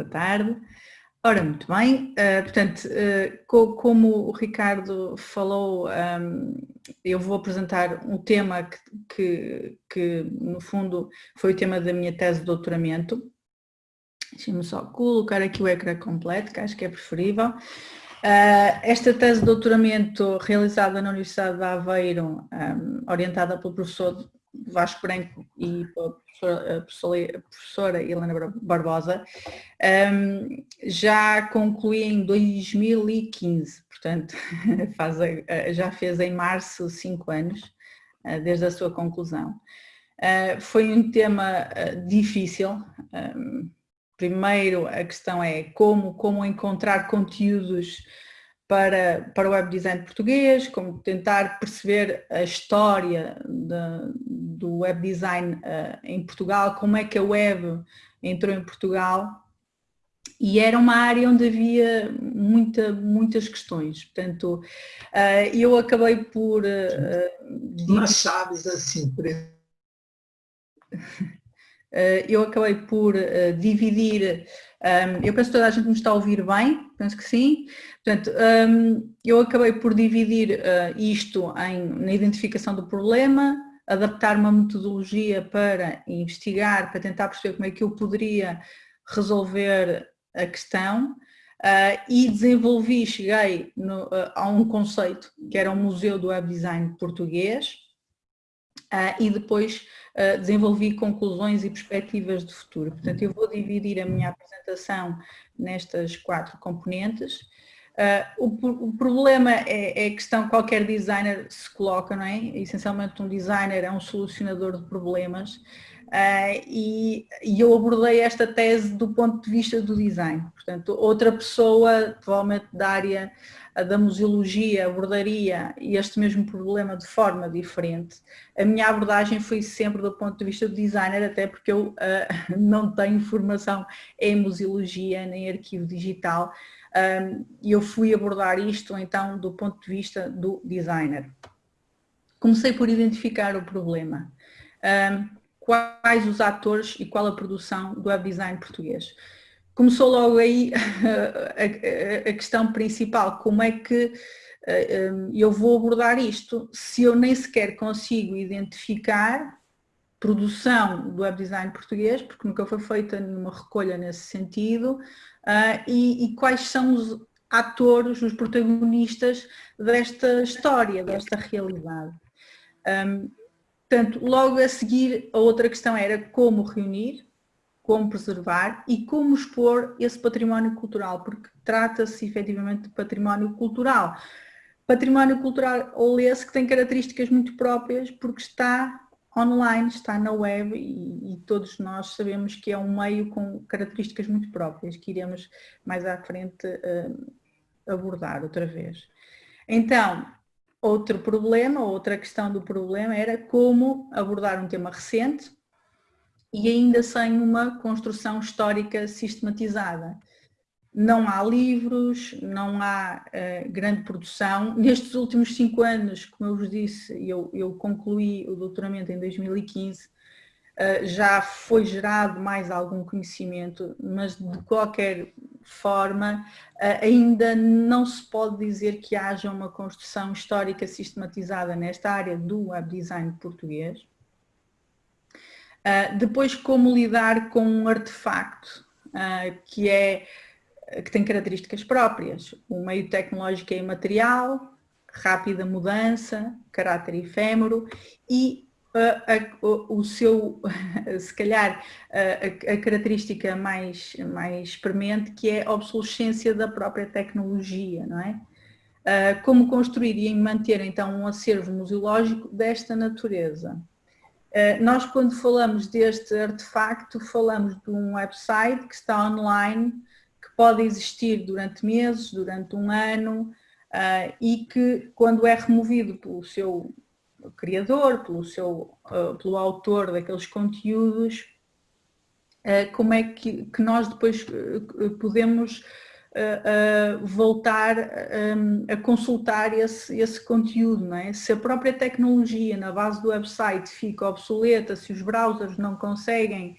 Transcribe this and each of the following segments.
Boa tarde. Ora, muito bem, uh, portanto, uh, co como o Ricardo falou, um, eu vou apresentar um tema que, que, que, no fundo, foi o tema da minha tese de doutoramento. Deixa-me só colocar aqui o ecrã completo, que acho que é preferível. Uh, esta tese de doutoramento realizada na Universidade de Aveiro, um, orientada pelo professor Vasco Branco e professora, professora, professora Helena Barbosa, um, já concluí em 2015, portanto faz, já fez em março cinco anos, uh, desde a sua conclusão. Uh, foi um tema uh, difícil, um, primeiro a questão é como, como encontrar conteúdos para, para o web design português, como tentar perceber a história de, do web design uh, em Portugal, como é que a web entrou em Portugal. E era uma área onde havia muita, muitas questões, portanto uh, eu acabei por... Uh, Mas sabes assim, por eu acabei por dividir eu penso que toda a gente me está a ouvir bem, penso que sim. Portanto, um, eu acabei por dividir uh, isto em, na identificação do problema, adaptar uma metodologia para investigar, para tentar perceber como é que eu poderia resolver a questão uh, e desenvolvi, cheguei no, uh, a um conceito que era o Museu do Web Design Português e depois desenvolvi conclusões e perspectivas de futuro. Portanto, eu vou dividir a minha apresentação nestas quatro componentes. Uh, o, o, problema é, é, a questão que qualquer designer se coloca, não é? Essencialmente um designer é um solucionador de problemas uh, e, e, eu abordei esta tese do ponto de vista do design. Portanto, outra pessoa, provavelmente da área da museologia, abordaria este mesmo problema de forma diferente. A minha abordagem foi sempre do ponto de vista do designer, até porque eu uh, não tenho formação em museologia nem arquivo digital, e eu fui abordar isto então do ponto de vista do designer. Comecei por identificar o problema. Quais os atores e qual a produção do web design português? Começou logo aí a, questão principal, como é que eu vou abordar isto se eu nem sequer consigo identificar produção do web design português, porque nunca foi feita nenhuma recolha nesse sentido, uh, e, e, quais são os atores, os protagonistas desta história, desta realidade. Um, portanto, logo a seguir, a outra questão era como reunir, como preservar e como expor esse património cultural, porque trata-se efetivamente de património cultural. Património cultural ou esse que tem características muito próprias porque está online, está na web e, e, todos nós sabemos que é um meio com características muito próprias que iremos mais à frente uh, abordar outra vez. Então, outro problema, outra questão do problema era como abordar um tema recente e ainda sem uma construção histórica sistematizada não há livros, não há uh, grande produção. Nestes últimos cinco anos, como eu vos disse, eu, eu concluí o doutoramento em 2015, uh, eh, já foi gerado mais algum conhecimento, mas de qualquer forma uh, ainda não se pode dizer que haja uma construção histórica sistematizada nesta área do web design português. depois, como lidar com um artefacto, que é que tem características próprias. O meio tecnológico é imaterial, rápida mudança, caráter efêmero e a, o seu, se calhar, a, a, característica mais, mais premente que é a obsolescência da própria tecnologia, não é? Como construir e manter então um acervo museológico desta natureza. Nós quando falamos deste artefacto falamos de um website que está online pode existir durante meses, durante um ano uh, e que quando é removido pelo seu criador, pelo, seu, uh, pelo autor daqueles conteúdos, uh, como é que, que nós depois podemos voltar um, a consultar esse, esse conteúdo, é? Se a própria tecnologia na base do website fica obsoleta, se os browsers não conseguem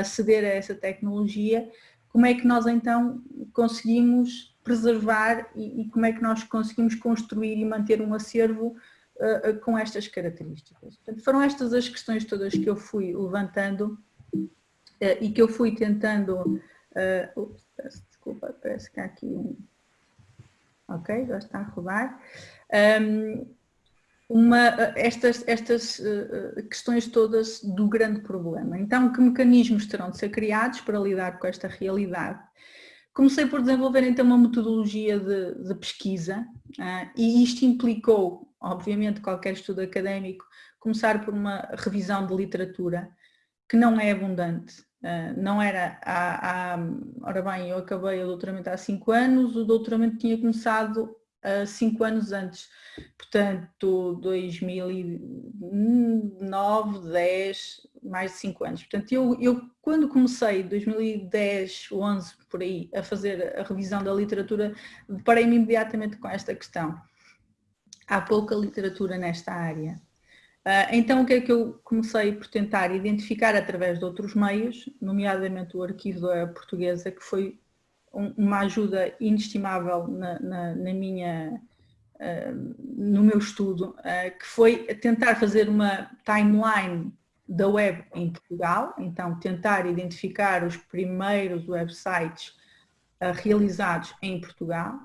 aceder a essa tecnologia, como é que nós então conseguimos preservar e, e como é que nós conseguimos construir e manter um acervo uh, uh, com estas características. Portanto, foram estas as questões todas que eu fui levantando uh, e que eu fui tentando... Ups, desculpa, parece que há aqui um... Ok, já está a rodar. Um, uma, estas, estas uh, questões todas do grande problema. Então, que mecanismos terão de ser criados para lidar com esta realidade? Comecei por desenvolver então uma metodologia de, de pesquisa uh, e isto implicou, obviamente, qualquer estudo académico, começar por uma revisão de literatura que não é abundante. Uh, não era há, há, ora bem, eu acabei o doutoramento há cinco anos, o doutoramento tinha começado cinco anos antes, portanto 2009, 10, mais de cinco anos. Portanto, eu, eu quando comecei, 2010, 11, por aí, a fazer a revisão da literatura, deparei-me imediatamente com esta questão. Há pouca literatura nesta área. Ah, então, o que é que eu comecei por tentar identificar através de outros meios, nomeadamente o arquivo da portuguesa, que foi uma ajuda inestimável na, na, na minha, uh, no meu estudo, uh, que foi tentar fazer uma timeline da web em Portugal, então tentar identificar os primeiros websites uh, realizados em Portugal.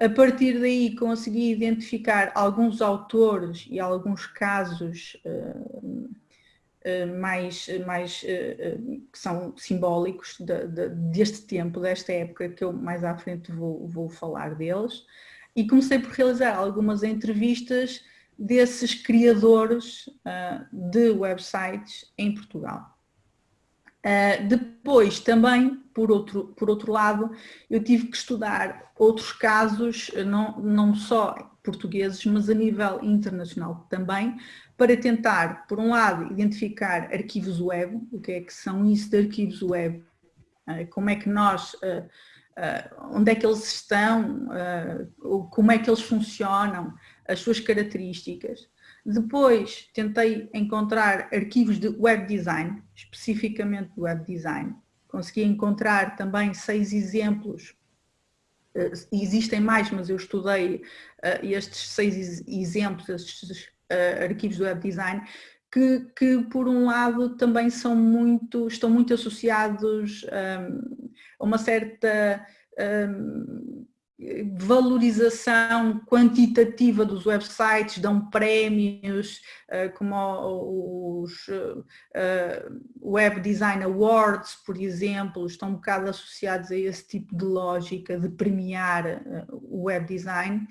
A partir daí consegui identificar alguns autores e alguns casos eh, mais, mais eh, eh, que são simbólicos de, de, deste tempo, desta época, que eu mais à frente vou, vou falar deles. E comecei por realizar algumas entrevistas desses criadores uh, de websites em Portugal. Uh, depois, também, por outro, por outro lado, eu tive que estudar outros casos, não, não só portugueses, mas a nível internacional também, para tentar, por um lado, identificar arquivos web, o que é que são isso de arquivos web, eh, como é que nós, eh, eh, onde é que eles estão, como é que eles funcionam, as suas características. Depois tentei encontrar arquivos de web design, especificamente de web design. Consegui encontrar também seis exemplos existem mais, mas eu estudei estes seis exemplos, estes uh, arquivos do web design, que, que, por um lado também são muito, estão muito associados um, a uma certa um, valorização quantitativa dos websites, dão prémios uh, como os uh, Web Design Awards, por exemplo, estão um bocado associados a esse tipo de lógica de premiar o web design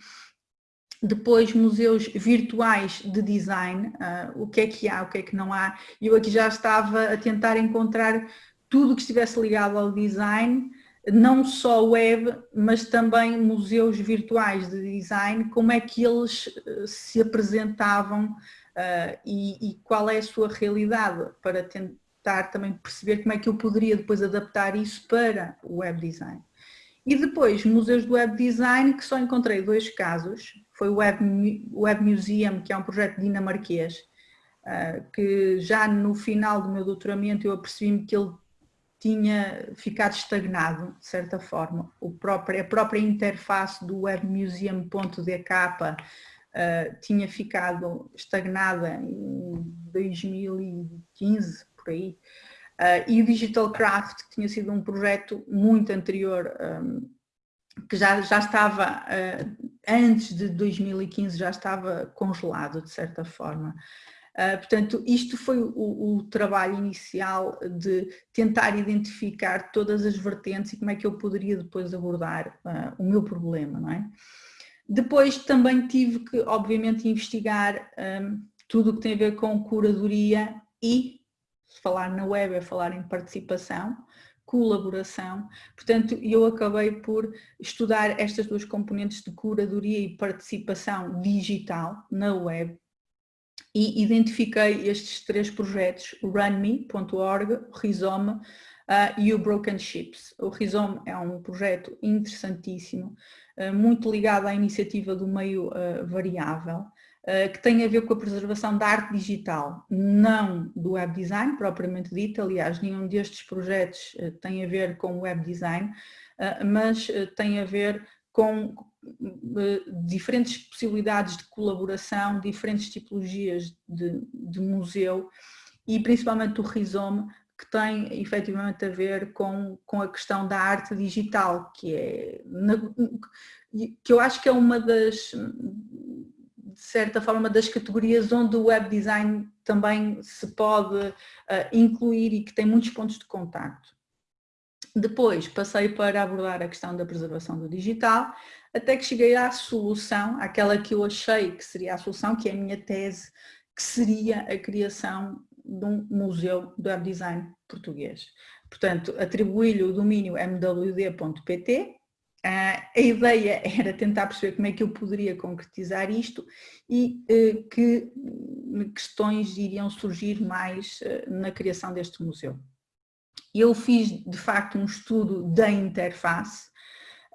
depois, museus virtuais de design, uh, o que é que há, o que é que não há. Eu aqui já estava a tentar encontrar tudo que estivesse ligado ao design, não só web, mas também museus virtuais de design, como é que eles uh, se apresentavam uh, e, e qual é a sua realidade, para tentar também perceber como é que eu poderia depois adaptar isso para o web design. E depois, museus de web design, que só encontrei dois casos, foi o Web, Web Museum, que é um projeto dinamarquês, uh, que já no final do meu doutoramento eu apercebi-me que ele tinha ficado estagnado, de certa forma. O próprio, a própria interface do webmuseum.dk uh, tinha ficado estagnada em 2015, por aí. Uh, e o Digital Craft, que tinha sido um projeto muito anterior um, que já, já estava, uh, antes de 2015, já estava congelado, de certa forma. Uh, portanto, isto foi o, o, trabalho inicial de tentar identificar todas as vertentes e como é que eu poderia depois abordar uh, o meu problema, não é? Depois também tive que, obviamente, investigar um, tudo o que tem a ver com curadoria e, falar na web é falar em participação, colaboração. Portanto, eu acabei por estudar estas duas componentes de curadoria e participação digital na web e identifiquei estes três projetos, o runme.org, o uh, e o Broken Ships. O Rizome é um projeto interessantíssimo, uh, muito ligado à iniciativa do meio uh, variável, que tem a ver com a preservação da arte digital, não do web design propriamente dito, aliás nenhum destes projetos tem a ver com web design, mas tem a ver com diferentes possibilidades de colaboração, diferentes tipologias de, de museu e principalmente o Rizome, que tem efetivamente a ver com, com a questão da arte digital, que é que eu acho que é uma das, certa forma, das categorias onde o web design também se pode uh, incluir e que tem muitos pontos de contacto. Depois passei para abordar a questão da preservação do digital, até que cheguei à solução, aquela que eu achei que seria a solução, que é a minha tese, que seria a criação de um museu do web design português. Portanto, atribuí-lhe o domínio mwd.pt, a ideia era tentar perceber como é que eu poderia concretizar isto e eh, que questões iriam surgir mais eh, na criação deste museu. Eu fiz, de facto, um estudo da interface.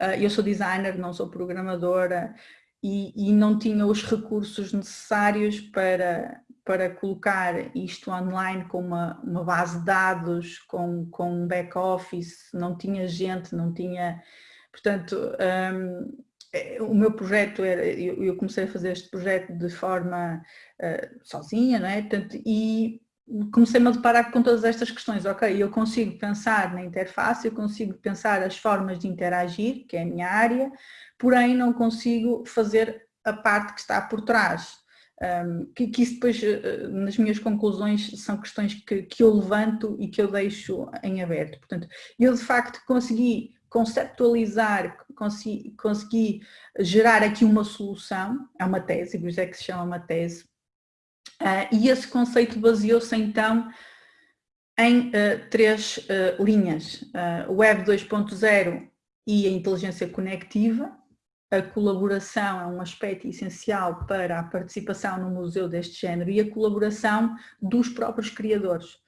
Uh, eu sou designer, não sou programadora e, e, não tinha os recursos necessários para, para colocar isto online com uma, uma base de dados, com, com um back-office, não tinha gente, não tinha... Portanto, um, é, o meu projeto era, eu, comecei a fazer este projeto de forma uh, sozinha, não é? Portanto, e comecei-me a deparar com todas estas questões. Ok, eu consigo pensar na interface, eu consigo pensar as formas de interagir, que é a minha área, porém não consigo fazer a parte que está por trás. Um, que, que, isso depois, uh, nas minhas conclusões, são questões que, que eu levanto e que eu deixo em aberto. Portanto, eu de facto consegui conceptualizar, consegui, consegui gerar aqui uma solução, é uma tese, por isso é que se chama uma tese, Uh, e esse conceito baseou-se então em uh, três uh, linhas, Web 2.0 e a inteligência conectiva. A colaboração é um aspecto essencial para a participação no museu deste género e a colaboração dos próprios criadores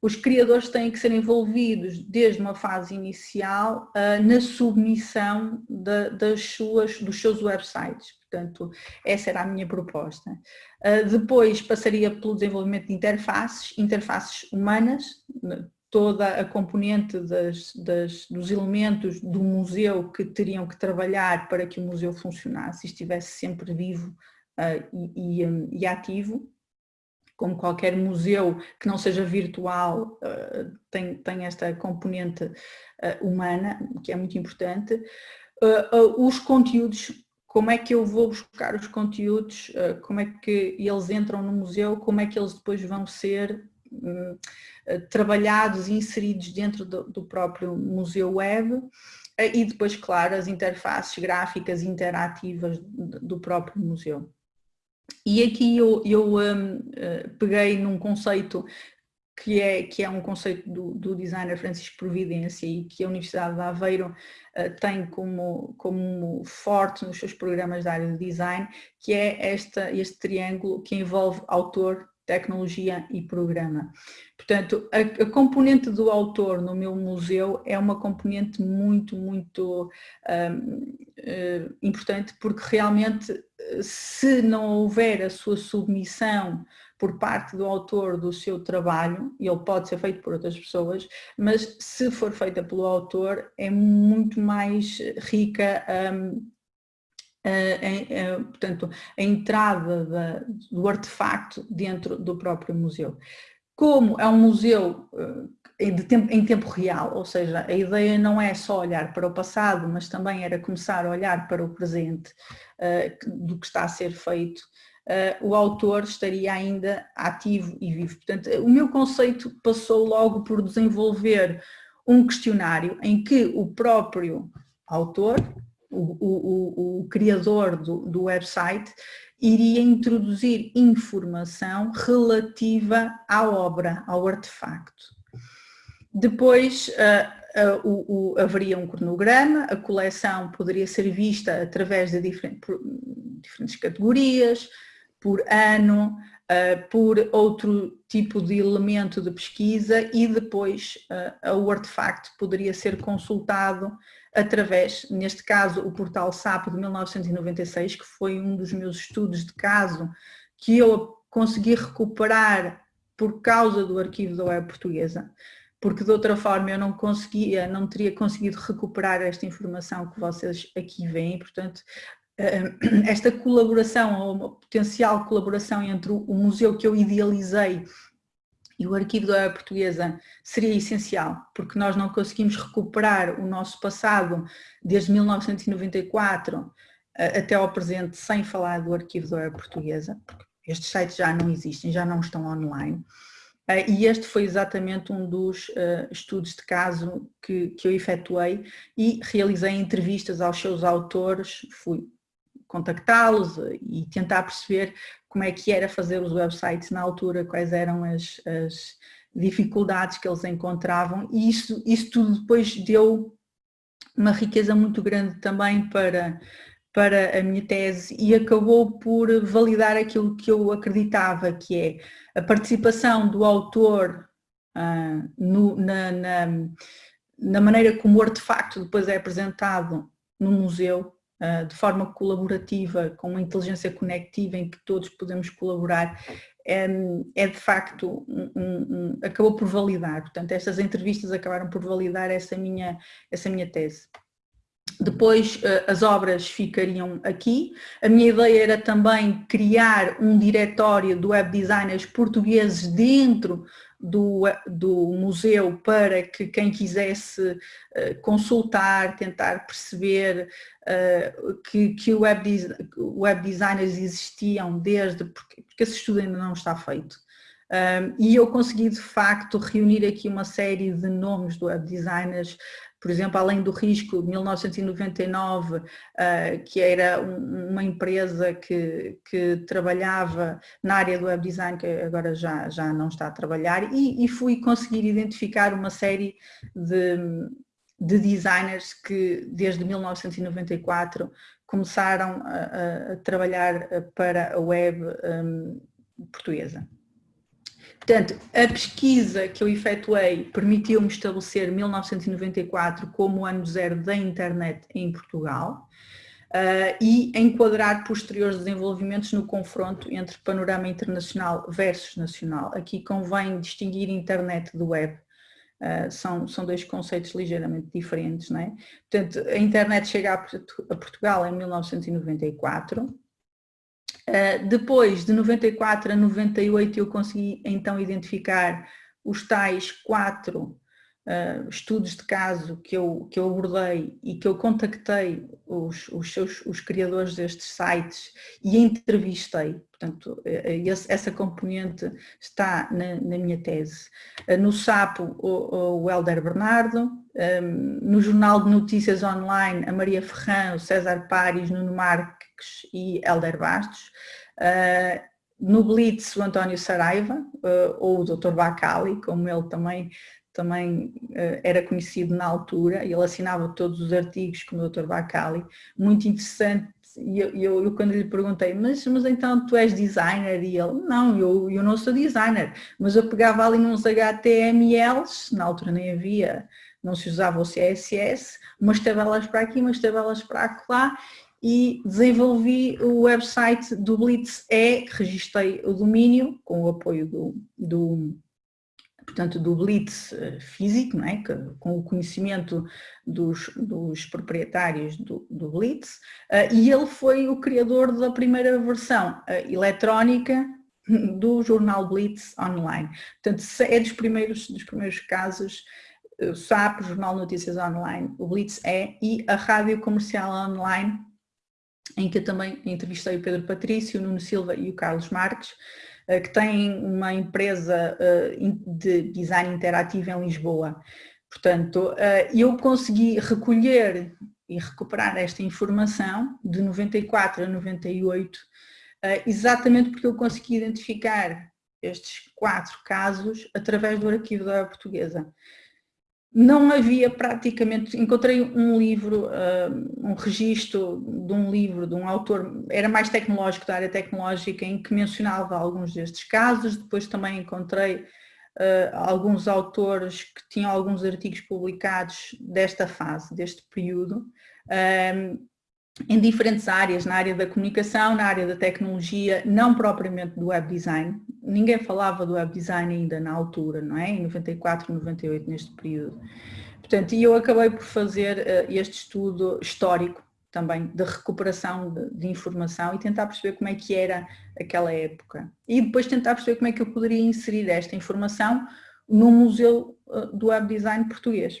os criadores têm que ser envolvidos desde uma fase inicial uh, na submissão de, das suas, dos seus websites. Portanto, essa era a minha proposta. Uh, depois passaria pelo desenvolvimento de interfaces, interfaces humanas, toda a componente das, das, dos elementos do museu que teriam que trabalhar para que o museu funcionasse e estivesse sempre vivo uh, e, e, um, e ativo como qualquer museu que não seja virtual, uh, tem, tem esta componente uh, humana, que é muito importante. Uh, os conteúdos, como é que eu vou buscar os conteúdos, como é que eles entram no museu, como é que eles depois vão ser um, trabalhados e inseridos dentro do próprio museu web, e depois, claro, as interfaces gráficas interativas do próprio museu. E aqui eu, eu um, uh, peguei num conceito que é, que é um conceito do, do, designer Francisco Providência e que a Universidade de Aveiro uh, tem como, como forte nos seus programas da área de design, que é esta, este triângulo que envolve autor, tecnologia e programa. Portanto, a, a, componente do autor no meu museu é uma componente muito, muito um, uh, importante porque realmente se não houver a sua submissão por parte do autor do seu trabalho, e ele pode ser feito por outras pessoas, mas se for feita pelo autor é muito mais rica um, a, a, portanto, a entrada da, do artefacto dentro do próprio museu. Como é um museu uh, tempo, em tempo real, ou seja, a ideia não é só olhar para o passado, mas também era começar a olhar para o presente uh, do que está a ser feito, uh, o autor estaria ainda ativo e vivo. Portanto, o meu conceito passou logo por desenvolver um questionário em que o próprio autor o, o, o criador do, do website iria introduzir informação relativa à obra, ao artefacto. Depois uh, uh, o, o, haveria um cronograma, a coleção poderia ser vista através de diferentes, diferentes categorias, por ano, uh, por outro tipo de elemento de pesquisa e depois o artefacto poderia ser consultado através, neste caso, o portal SAP de 1996, que foi um dos meus estudos de caso que eu consegui recuperar por causa do arquivo da web portuguesa, porque de outra forma eu não conseguia, não teria conseguido recuperar esta informação que vocês aqui veem, portanto, eh, esta colaboração, ou uma potencial colaboração entre o museu que eu idealizei e o arquivo da portuguesa seria essencial, porque nós não conseguimos recuperar o nosso passado desde 1994 eh, até ao presente sem falar do arquivo da portuguesa, porque estes sites já não existem, já não estão online. Eh, e este foi exatamente um dos uh, estudos de caso que, que eu efetuei e realizei entrevistas aos seus autores, fui contactá-los e tentar perceber como é que era fazer os websites na altura, quais eram as, as dificuldades que eles encontravam. E isso, isso tudo depois deu uma riqueza muito grande também para, para a minha tese e acabou por validar aquilo que eu acreditava, que é a participação do autor uh, no, na, na, na, maneira como o artefacto depois é apresentado no museu, de forma colaborativa, com uma inteligência conectiva em que todos podemos colaborar, é, de facto, um, um, acabou por validar. Portanto, estas entrevistas acabaram por validar essa minha, essa minha tese. Depois eh, as obras ficariam aqui. A minha ideia era também criar um diretório de web designers portugueses dentro do, do museu para que quem quisesse eh, consultar, tentar perceber uh, que, que web, web designers existiam desde, porque, porque esse estudo ainda não está feito. Um, e eu consegui de facto reunir aqui uma série de nomes de web designers por exemplo, além do risco de 1999, uh, que era um, uma empresa que, que trabalhava na área do web design, que agora já, já não está a trabalhar, e, e fui conseguir identificar uma série de, de designers que desde 1994 começaram a, a trabalhar para a web um, portuguesa. Portanto, a pesquisa que eu efetuei permitiu-me estabelecer 1994 como o ano zero da internet em Portugal uh, e enquadrar posteriores desenvolvimentos no confronto entre panorama internacional versus nacional. Aqui convém distinguir internet do web. Uh, são, são dois conceitos ligeiramente diferentes, não é? Portanto, a internet chega a, a Portugal em 1994, Uh, depois, de 94 a 98, eu consegui então identificar os tais quatro uh, estudos de caso que eu, que eu abordei e que eu contactei os, os, seus, os criadores destes sites e entrevistei. Portanto, eh, esse, essa componente está na, na minha tese. Uh, no SAPO, o, o Helder Bernardo, um, no Jornal de Notícias Online, a Maria Ferrão, o César Pares, Nuno Marques e Helder Bastos. Uh, no Blitz, o António Saraiva, uh, ou o Dr. Bacali, como ele também, também uh, era conhecido na altura, ele assinava todos os artigos como o Dr. Bacali, muito interessante, e eu, eu, eu, quando lhe perguntei, mas, mas então tu és designer? E ele, não, eu, eu não sou designer, mas eu pegava ali uns HTMLs, na altura nem havia, não se usava o CSS, umas tabelas para aqui, umas tabelas para lá, e desenvolvi o website do Blitz E, registrei o domínio com o apoio do, do portanto, do Blitz eh, físico, não é? com o conhecimento dos, dos proprietários do, do Blitz, uh, e ele foi o criador da primeira versão uh, eletrónica do jornal Blitz online. Portanto, é dos primeiros, dos primeiros casos, o SAP, Jornal Notícias Online, o Blitz é, e a Rádio Comercial Online, em que eu também entrevistei o Pedro Patrício, o Nuno Silva e o Carlos Marques, eh, que têm uma empresa eh, de design interativo em Lisboa. Portanto, eh, eu consegui recolher e recuperar esta informação de 94 a 98, exatamente porque eu consegui identificar estes quatro casos através do arquivo da portuguesa não havia praticamente, encontrei um livro, um registro de um livro de um autor, era mais tecnológico, da área tecnológica, em que mencionava alguns destes casos, depois também encontrei uh, alguns autores que tinham alguns artigos publicados desta fase, deste período, um, em diferentes áreas, na área da comunicação, na área da tecnologia, não propriamente do web design. Ninguém falava do web design ainda na altura, não é? Em 94, 98, neste período. Portanto, eu acabei por fazer uh, este estudo histórico também de recuperação de, de, informação e tentar perceber como é que era aquela época. E depois tentar perceber como é que eu poderia inserir esta informação no Museu uh, do Web Design Português.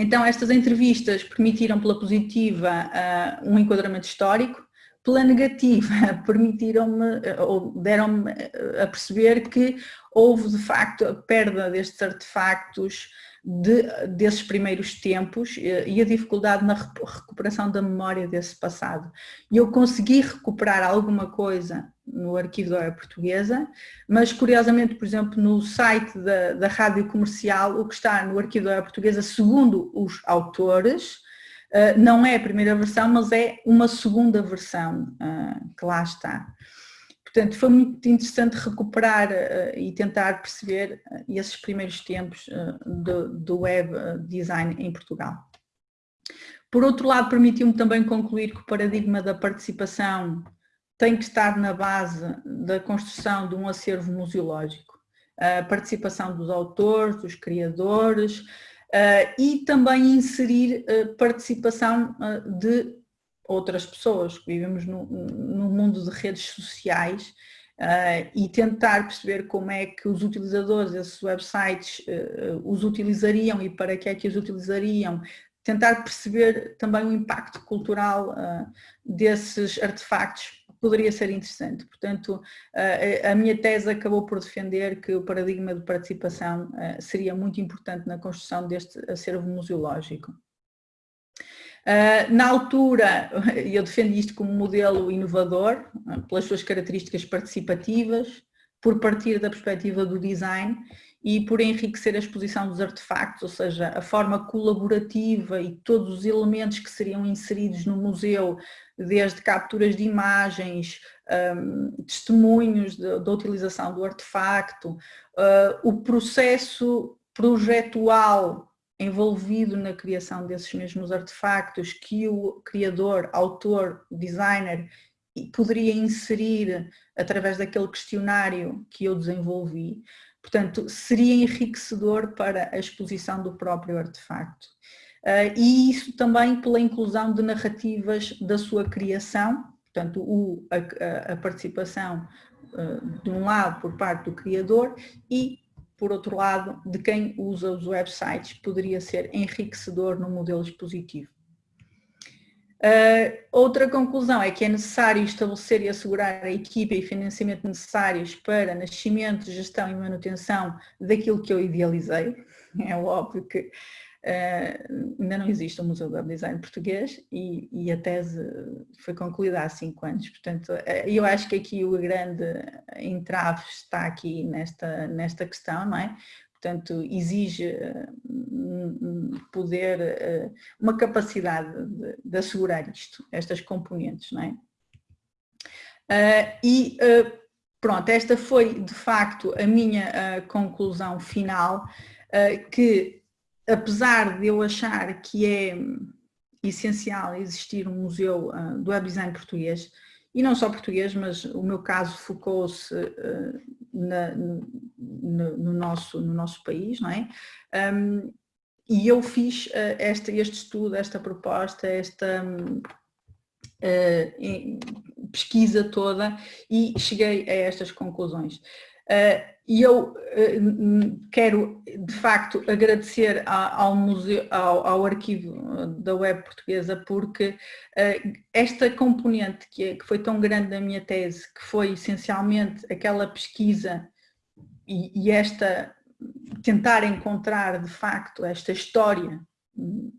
Então estas entrevistas permitiram pela positiva uh, um enquadramento histórico, pela negativa permitiram-me ou deram-me a perceber que houve de facto a perda destes artefactos de, desses primeiros tempos e a dificuldade na recuperação da memória desse passado. E eu consegui recuperar alguma coisa no arquivo da portuguesa, mas curiosamente, por exemplo, no site da, da rádio comercial, o que está no arquivo da portuguesa, segundo os autores, eh, não é a primeira versão, mas é uma segunda versão eh, que lá está. Portanto, foi muito interessante recuperar uh, e tentar perceber uh, esses primeiros tempos uh, do, do, web design em Portugal. Por outro lado, permitiu-me também concluir que o paradigma da participação tem que estar na base da construção de um acervo museológico. A participação dos autores, dos criadores e também inserir participação de outras pessoas, que vivemos no mundo de redes sociais uh, e tentar perceber como é que os utilizadores desses websites uh, os utilizariam e para que é que os utilizariam, tentar perceber também o impacto cultural uh, desses artefactos poderia ser interessante. Portanto, a minha tese acabou por defender que o paradigma de participação seria muito importante na construção deste acervo museológico. Uh, na altura, eu defendi isto como modelo inovador, uh, pelas suas características participativas, por partir da perspectiva do design e por enriquecer a exposição dos artefactos, ou seja, a forma colaborativa e todos os elementos que seriam inseridos no museu, desde capturas de imagens, testemunhos da utilização do artefacto, uh, o processo projetual envolvido na criação desses mesmos artefactos que o criador, autor, designer poderia inserir através daquele questionário que eu desenvolvi. Portanto, seria enriquecedor para a exposição do próprio artefacto. Uh, e isso também pela inclusão de narrativas da sua criação, portanto, o, a, a participação uh, de um lado por parte do criador e por outro lado, de quem usa os websites, poderia ser enriquecedor no modelo expositivo. Uh, outra conclusão é que é necessário estabelecer e assegurar a equipa e financiamento necessários para nascimento, gestão e manutenção daquilo que eu idealizei. É óbvio que Uh, ainda não existe o Museu do Design português e, e, a tese foi concluída há cinco anos, portanto uh, eu acho que aqui o grande entrave está aqui nesta, nesta questão, não é? Portanto, exige uh, poder, uma capacidade de, de, assegurar isto, estas componentes, não é? e pronto, esta foi de facto a minha conclusão final, que apesar de eu achar que é essencial existir um museu uh, do web design português, e não só português, mas o meu caso focou-se uh, no, no, nosso, no nosso país, não é? Um, e eu fiz uh, este, este estudo, esta proposta, esta um, pesquisa toda e cheguei a estas conclusões. E eu uh, quero, de facto, agradecer ao, museu, ao, ao, arquivo eh, da web portuguesa porque uh, esta componente que, é, que, foi tão grande na minha tese, que foi essencialmente aquela pesquisa e, e esta tentar encontrar, de facto, esta história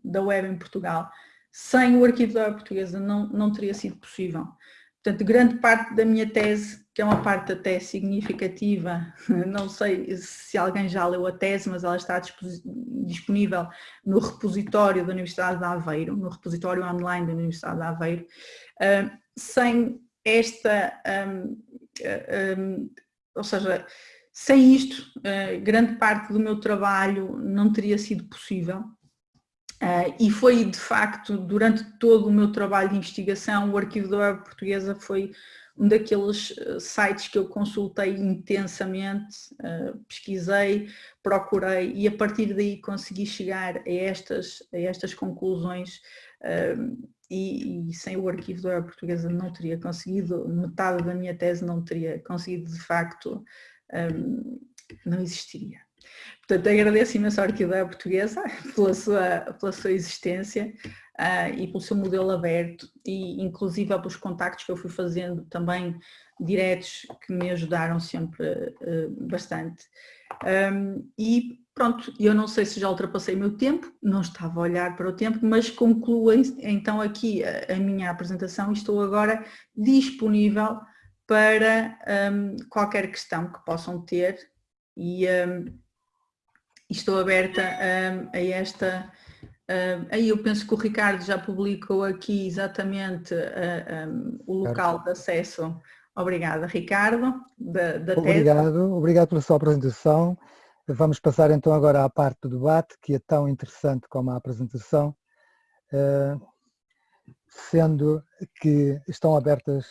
da web em Portugal, sem o arquivo da web portuguesa não, não teria sido possível. Portanto, grande parte da minha tese, que é uma parte até significativa, não sei se alguém já leu a tese, mas ela está disponível no repositório da Universidade de Aveiro, no repositório online da Universidade de Aveiro, sem esta, um, um, ou seja, sem isto, grande parte do meu trabalho não teria sido possível. E foi, de facto, durante todo o meu trabalho de investigação, o Arquivo da Web Portuguesa foi um daqueles sites que eu consultei intensamente, pesquisei, procurei e a partir daí consegui chegar a estas, a estas conclusões e, e, sem o arquivo da portuguesa não teria conseguido, metade da minha tese não teria conseguido de facto, um, não existiria. Portanto, agradeço imenso Arquivo da Portuguesa pela sua, pela sua existência uh, e pelo seu modelo aberto e inclusive pelos contactos que eu fui fazendo também diretos que me ajudaram sempre uh, bastante. Um, e pronto, eu não sei se já ultrapassei o meu tempo, não estava a olhar para o tempo, mas concluo então aqui a, a minha apresentação e estou agora disponível para um, qualquer questão que possam ter e um, estou aberta a esta aí eu penso que o Ricardo já publicou aqui exatamente um, o local de acesso. Obrigada, Ricardo, da, da Obrigado, tese. obrigado pela sua apresentação. Vamos passar então agora à parte do debate, que é tão interessante como a apresentação, uh, sendo que estão abertas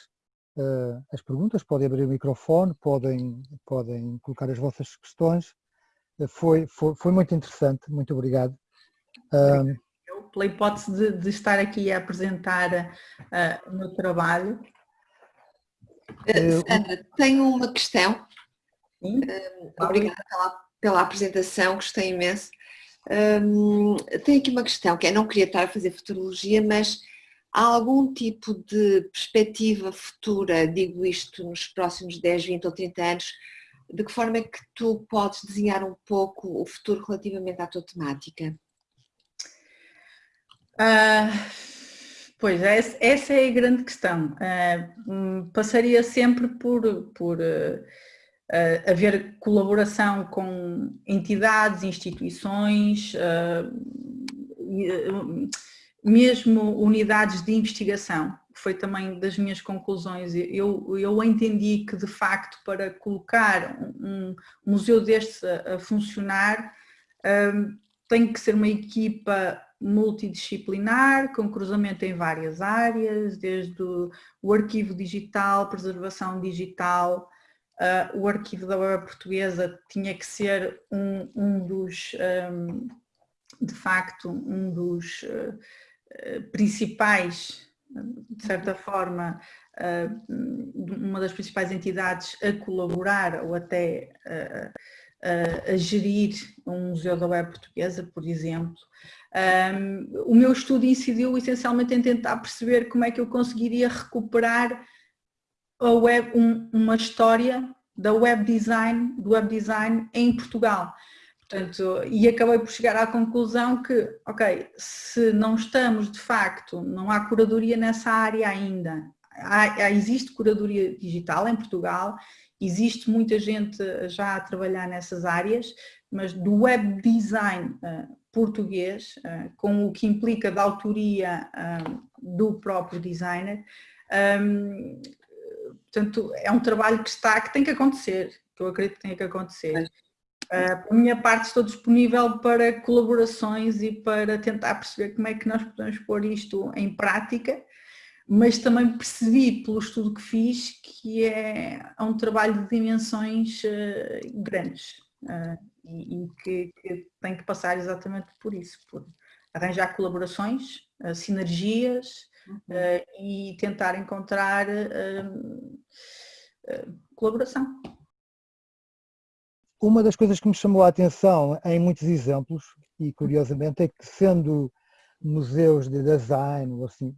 uh, as perguntas, podem abrir o microfone, podem, podem colocar as vossas questões. Foi, foi, foi muito interessante, muito obrigado. Eu, pela hipótese de, de, estar aqui a apresentar uh, o meu trabalho. Uh, Sandra, tenho uma questão. Uh, obrigada pela, pela apresentação, gostei imenso. Um, tenho aqui uma questão, que é, não queria estar a fazer futurologia, mas há algum tipo de perspectiva futura, digo isto nos próximos 10, 20 ou 30 anos, de que forma é que tu podes desenhar um pouco o futuro relativamente à tua temática? Uh, pois, essa é a grande questão. Uh, passaria sempre por, por uh, haver colaboração com entidades, instituições, mesmo unidades de investigação, foi também das minhas conclusões. Eu, eu entendi que, de facto, para colocar um, um museu destes a, a funcionar, tem que ser uma equipa multidisciplinar, com cruzamento em várias áreas, desde o, o arquivo digital, preservação digital, uh, o arquivo da web portuguesa tinha que ser um, um dos, um, de facto, um dos uh, principais, de certa forma, uh, uma das principais entidades a colaborar ou até a, a gerir um museu da web portuguesa, por exemplo. Um, o meu estudo incidiu essencialmente em tentar perceber como é que eu conseguiria recuperar a web, um, uma história da web design, do web design em Portugal. Portanto, e acabei por chegar à conclusão que, ok, se não estamos de facto, não há curadoria nessa área ainda, há, existe curadoria digital em Portugal, existe muita gente já a trabalhar nessas áreas, mas do web design uh, português, uh, com o que implica da autoria do próprio designer, um, portanto é um trabalho que está, que tem que acontecer, que eu acredito que tem que acontecer. Uh, por minha parte estou disponível para colaborações e para tentar perceber como é que nós podemos pôr isto em prática, mas também percebi pelo estudo que fiz que é, é um trabalho de dimensões uh, grandes uh, e, e que, que, tem que passar exatamente por isso, por arranjar colaborações, sinergias uhum. e tentar encontrar colaboração. Uma das coisas que me chamou a atenção em muitos exemplos, e curiosamente, é que sendo museus de design, ou assim,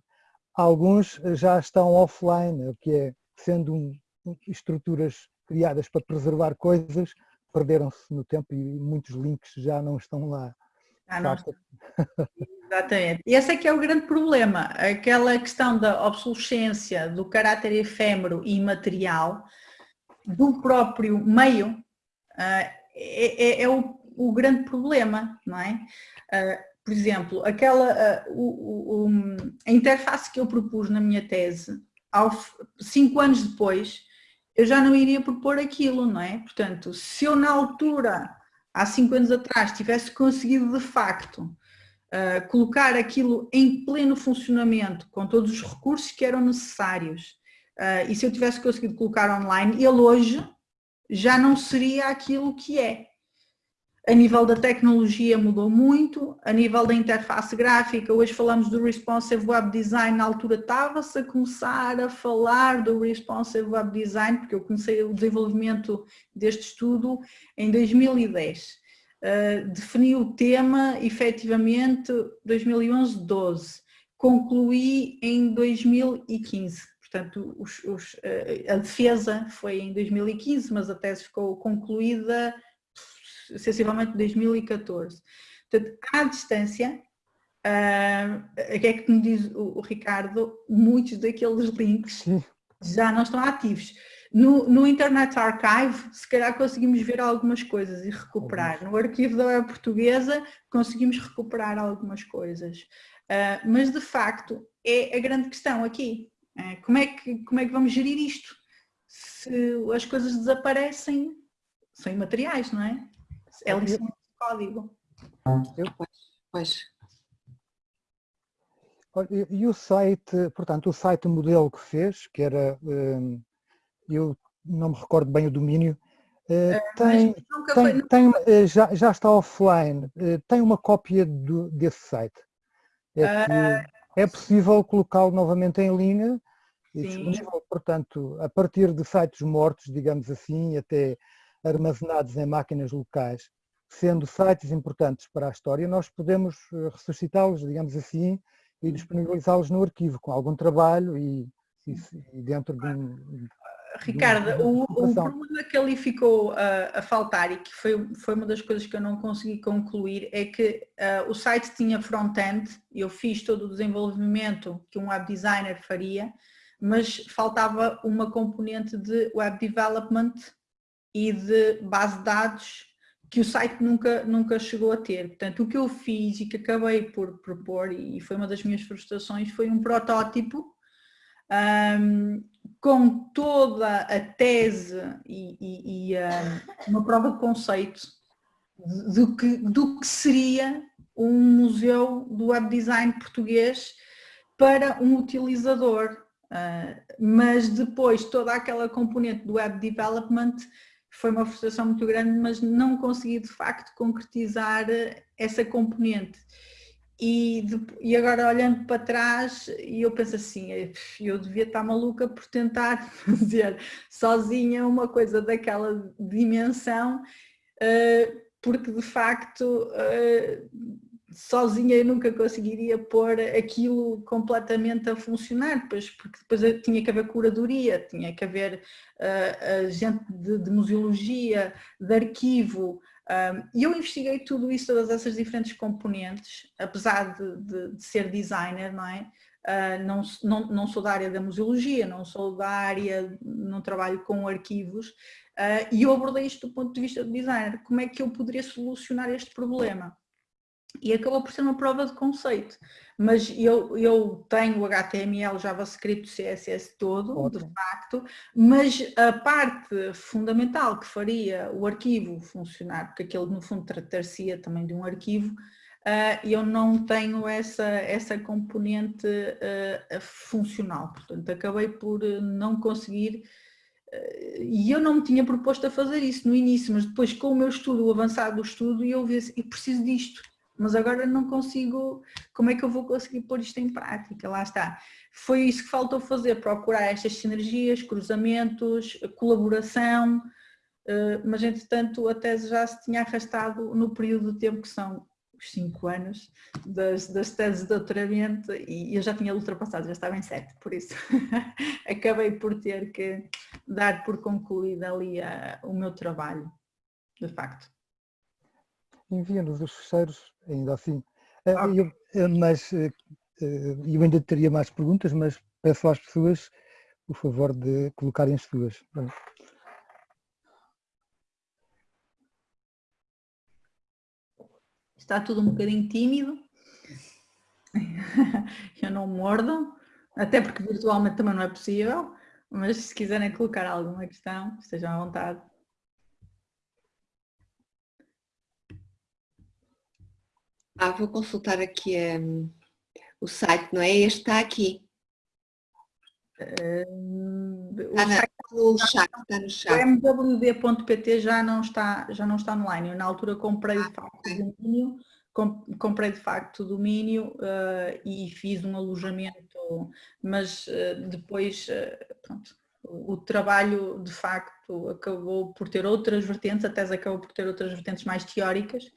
alguns já estão offline, o que é, sendo um, estruturas criadas para preservar coisas, perderam-se no tempo e muitos links já não estão lá. Ah, não. Exatamente. E esse é que é o grande problema, aquela questão da obsolescência, do caráter efêmero e imaterial do próprio meio é, é, é o, o, grande problema, não é? Ah, por exemplo, aquela, ah, o, o, a interface que eu propus na minha tese, ao, cinco anos depois, eu já não iria propor aquilo, não é? Portanto, se eu na altura, há cinco anos atrás, tivesse conseguido de facto uh, colocar aquilo em pleno funcionamento, com todos os recursos que eram necessários, uh, e se eu tivesse conseguido colocar online, ele hoje já não seria aquilo que é. A nível da tecnologia mudou muito, a nível da interface gráfica, hoje falamos do Responsive Web Design, na altura estava-se a começar a falar do Responsive Web Design, porque eu comecei o desenvolvimento deste estudo em 2010. Uh, eh, defini o tema, efetivamente, 2011-12. Concluí em 2015. Portanto, os, os, uh, a defesa foi em 2015, mas a tese ficou concluída sensivelmente 2014. Portanto, à distância, uh, o que é que me diz o, o Ricardo? Muitos daqueles links já não estão ativos. No, no, Internet Archive, se calhar conseguimos ver algumas coisas e recuperar. No arquivo da web portuguesa, conseguimos recuperar algumas coisas. Uh, mas, de facto, é a grande questão aqui. Uh, como, é que, como é que vamos gerir isto? Se as coisas desaparecem, são imateriais, não é? É lição de código. Eu, pois. E o site, portanto, o site modelo que fez, que era, hum, eu não me recordo bem o domínio, eh, é, tem, tem, tem, eh, já, já está offline, eh, tem uma cópia do, desse site. É, uh, é possível colocá-lo novamente em linha e disponível, portanto, a partir de sites mortos, digamos assim, até armazenados em máquinas locais, sendo sites importantes para a história, nós podemos eh, ressuscitá-los, digamos assim, e disponibilizá-los no arquivo, com algum trabalho e, e, e dentro de um... Ricardo, o, o, problema que ali ficou a, a, faltar e que foi, foi uma das coisas que eu não consegui concluir é que uh, o site tinha front-end, eu fiz todo o desenvolvimento que um web designer faria, mas faltava uma componente de web development e de base de dados que o site nunca, nunca chegou a ter. Portanto, o que eu fiz e que acabei por propor, e foi uma das minhas frustrações, foi um protótipo um, com toda a tese e, e, e um, uma prova de conceito do que, do que seria um museu do web design português para um utilizador. Uh, mas depois toda aquela componente do web development foi uma frustração muito grande, mas não consegui de facto concretizar essa componente. E, e agora olhando para trás, eu penso assim, eh, eu devia estar maluca por tentar fazer sozinha uma coisa daquela dimensão, eh, porque de facto sozinha eu nunca conseguiria pôr aquilo completamente a funcionar, pois, porque depois tinha que haver curadoria, tinha que haver uh, gente de, de, museologia, de arquivo, um, e eu investiguei tudo isso, todas essas diferentes componentes, apesar de, de, de ser designer, não é? Uh, não, não, não, sou da área da museologia, não sou da área, não trabalho com arquivos, uh, e eu abordei isto do ponto de vista do designer, como é que eu poderia solucionar este problema? E acabou por ser uma prova de conceito. Mas eu, eu tenho o HTML, JavaScript, CSS todo, Ótimo. de facto, mas a parte fundamental que faria o arquivo funcionar, porque aquele no fundo tratar-se também de um arquivo, uh, eu não tenho essa, essa componente uh, funcional, portanto acabei por não conseguir uh, e eu não me tinha proposto a fazer isso no início, mas depois com o meu estudo, o avançado do estudo, eu vi assim, eu preciso disto, mas agora não consigo, como é que eu vou conseguir pôr isto em prática? Lá está. Foi isso que faltou fazer, procurar estas sinergias, cruzamentos, colaboração, eh, mas entretanto a tese já se tinha arrastado no período de tempo que são os cinco anos das, das teses de doutoramento e eu já tinha ultrapassado, já estava em sete, por isso acabei por ter que dar por concluída ali a, o meu trabalho, de facto envia-nos os fecheiros, ainda assim. Eh, eu, eh, mas eh, eu ainda teria mais perguntas, mas peço às pessoas o favor de colocarem as suas. Está tudo um bocadinho tímido. Eu não mordo, até porque virtualmente também não é possível. mas se quiserem colocar alguma questão, estejam à vontade. Ah, vou consultar aqui um, o site, não é? Este está aqui. Uh, está, na, no chat, está no chat. O mwd.pt já não está, já não está online. Eu na altura comprei de facto o domínio, comprei de facto o domínio uh, e fiz um alojamento, mas uh, depois uh, pronto, o, o trabalho de facto acabou por ter outras vertentes, a tese acabou por ter outras vertentes mais teóricas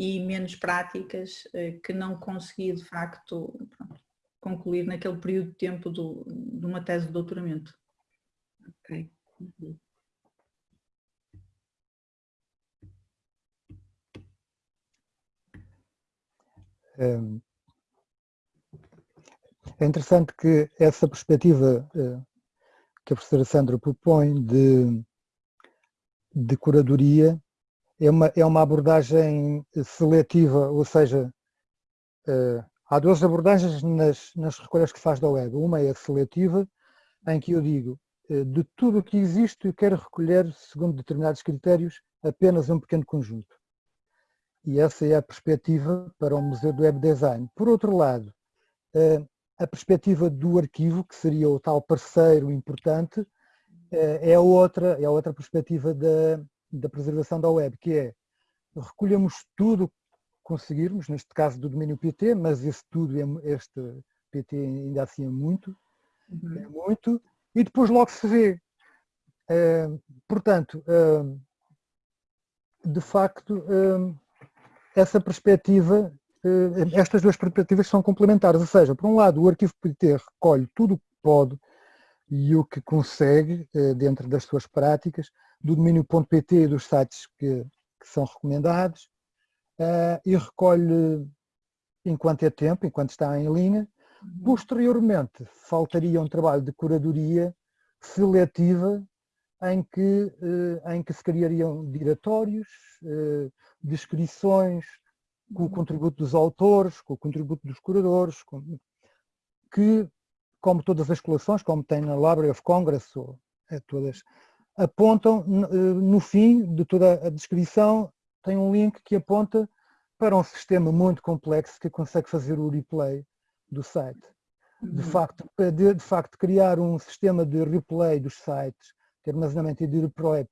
e menos práticas que não consegui de facto pronto, concluir naquele período de tempo do, de uma tese de doutoramento. Ok. Uhum. É interessante que essa perspectiva eh, que a professora Sandra propõe de, de curadoria é uma, é uma abordagem seletiva, ou seja, eh, há duas abordagens nas, nas recolhas que faz da web. Uma é a seletiva, em que eu digo, eh, de tudo o que existe, eu quero recolher, segundo determinados critérios, apenas um pequeno conjunto. E essa é a perspectiva para o Museu do Web Design. Por outro lado, eh, a perspectiva do arquivo, que seria o tal parceiro importante, é outra, é outra perspectiva da, da preservação da web, que é recolhemos tudo que conseguirmos, neste caso do domínio PT, mas esse tudo, é, este PT ainda assim é muito, uhum. é muito, e depois logo se vê. portanto, de facto, essa perspectiva, estas duas perspectivas são complementares, ou seja, por um lado o arquivo PT recolhe tudo o que pode e o que consegue eh, dentro das suas práticas, do domínio.pt e dos sites que, que são recomendados, eh, e recolhe enquanto é tempo, enquanto está em linha. Posteriormente, faltaria um trabalho de curadoria seletiva em que, em que se criariam diretórios, descrições, com o uhum. contributo dos autores, com o contributo dos curadores, com, que, como todas as coleções, como tem na Library of Congress, ou, é, todas, apontam eh, no fim de toda a descrição, tem um link que aponta para um sistema muito complexo que consegue fazer o replay do site. De uhum. facto, de, de facto, criar um sistema de replay dos sites, de armazenamento e de replay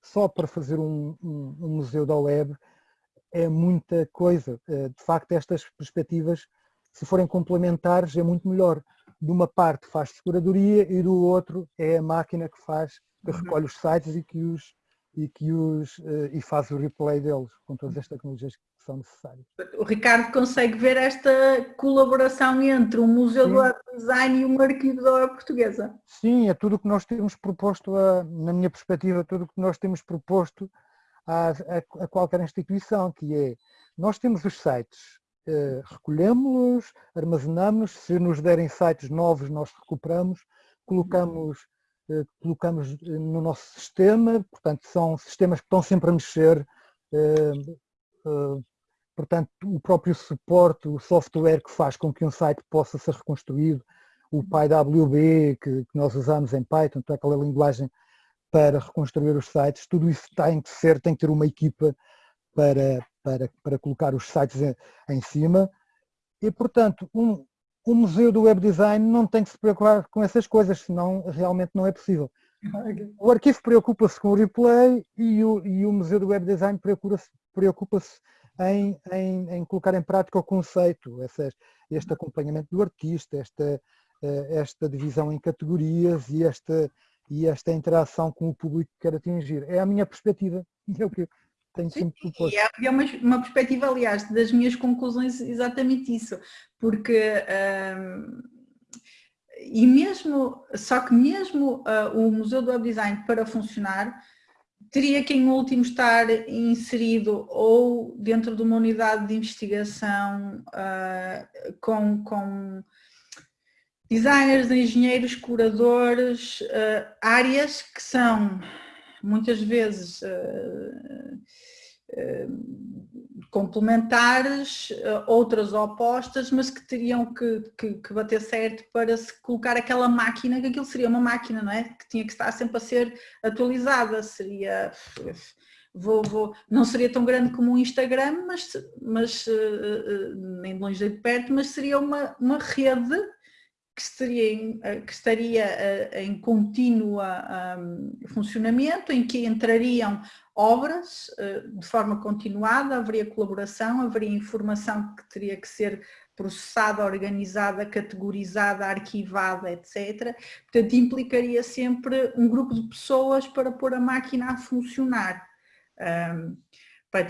só para fazer um, um, um museu da web é muita coisa. Eh, de facto, estas perspectivas, se forem complementares, é muito melhor. De uma parte faz seguradoria e do outro é a máquina que faz, que uhum. recolhe os sites e que os e que os eh, e faz o replay deles com todas as tecnologias que são necessárias. O Ricardo consegue ver esta colaboração entre o Museu Sim. do Design e Arquivo da Web Portuguesa? Sim, é tudo o que nós temos proposto, a, na minha perspectiva, tudo o que nós temos proposto a, a, a qualquer instituição, que é, nós temos os sites, eh, recolhemos-los, armazenamos, se nos derem sites novos nós recuperamos, colocamos eh, colocamos eh, no nosso sistema, portanto são sistemas que estão sempre a mexer, portanto o próprio suporte, o software que faz com que um site possa ser reconstruído, o PyWB que, nós usamos em Python, então aquela linguagem para reconstruir os sites, tudo isso tem que ser, tem que ter uma equipa para, para, para colocar os sites em, em cima e portanto um, o Museu do Web Design não tem que se preocupar com essas coisas, senão realmente não é possível. O arquivo preocupa-se com o replay e o, e o Museu do Web Design preocupa-se preocupa em, em, em, colocar em prática o conceito, essa, este acompanhamento do artista, esta, eh, esta divisão em categorias e esta, e esta interação com o público que quer atingir. É a minha perspectiva, é o que, tenho sempre proposto. É, é uma, uma perspectiva, aliás, das minhas conclusões exatamente isso, porque hum, e mesmo, só que mesmo uh, o Museu do Web Design para funcionar, teria que em último estar inserido ou dentro de uma unidade de investigação uh, com, com designers, engenheiros, curadores, uh, áreas que são muitas vezes uh, uh, complementares, uh, outras opostas, mas que teriam que, que, que, bater certo para se colocar aquela máquina, que aquilo seria uma máquina, não é? Que tinha que estar sempre a ser atualizada, seria... Vou, vou, não seria tão grande como o Instagram, mas, mas nem de longe de perto, mas seria uma, uma rede que estaria em, que estaria em contínuo funcionamento, em que entrariam obras eh, de forma continuada, haveria colaboração, haveria informação que teria que ser processada, organizada, categorizada, arquivada, etc. Portanto, implicaria sempre um grupo de pessoas para pôr a máquina a funcionar. Um,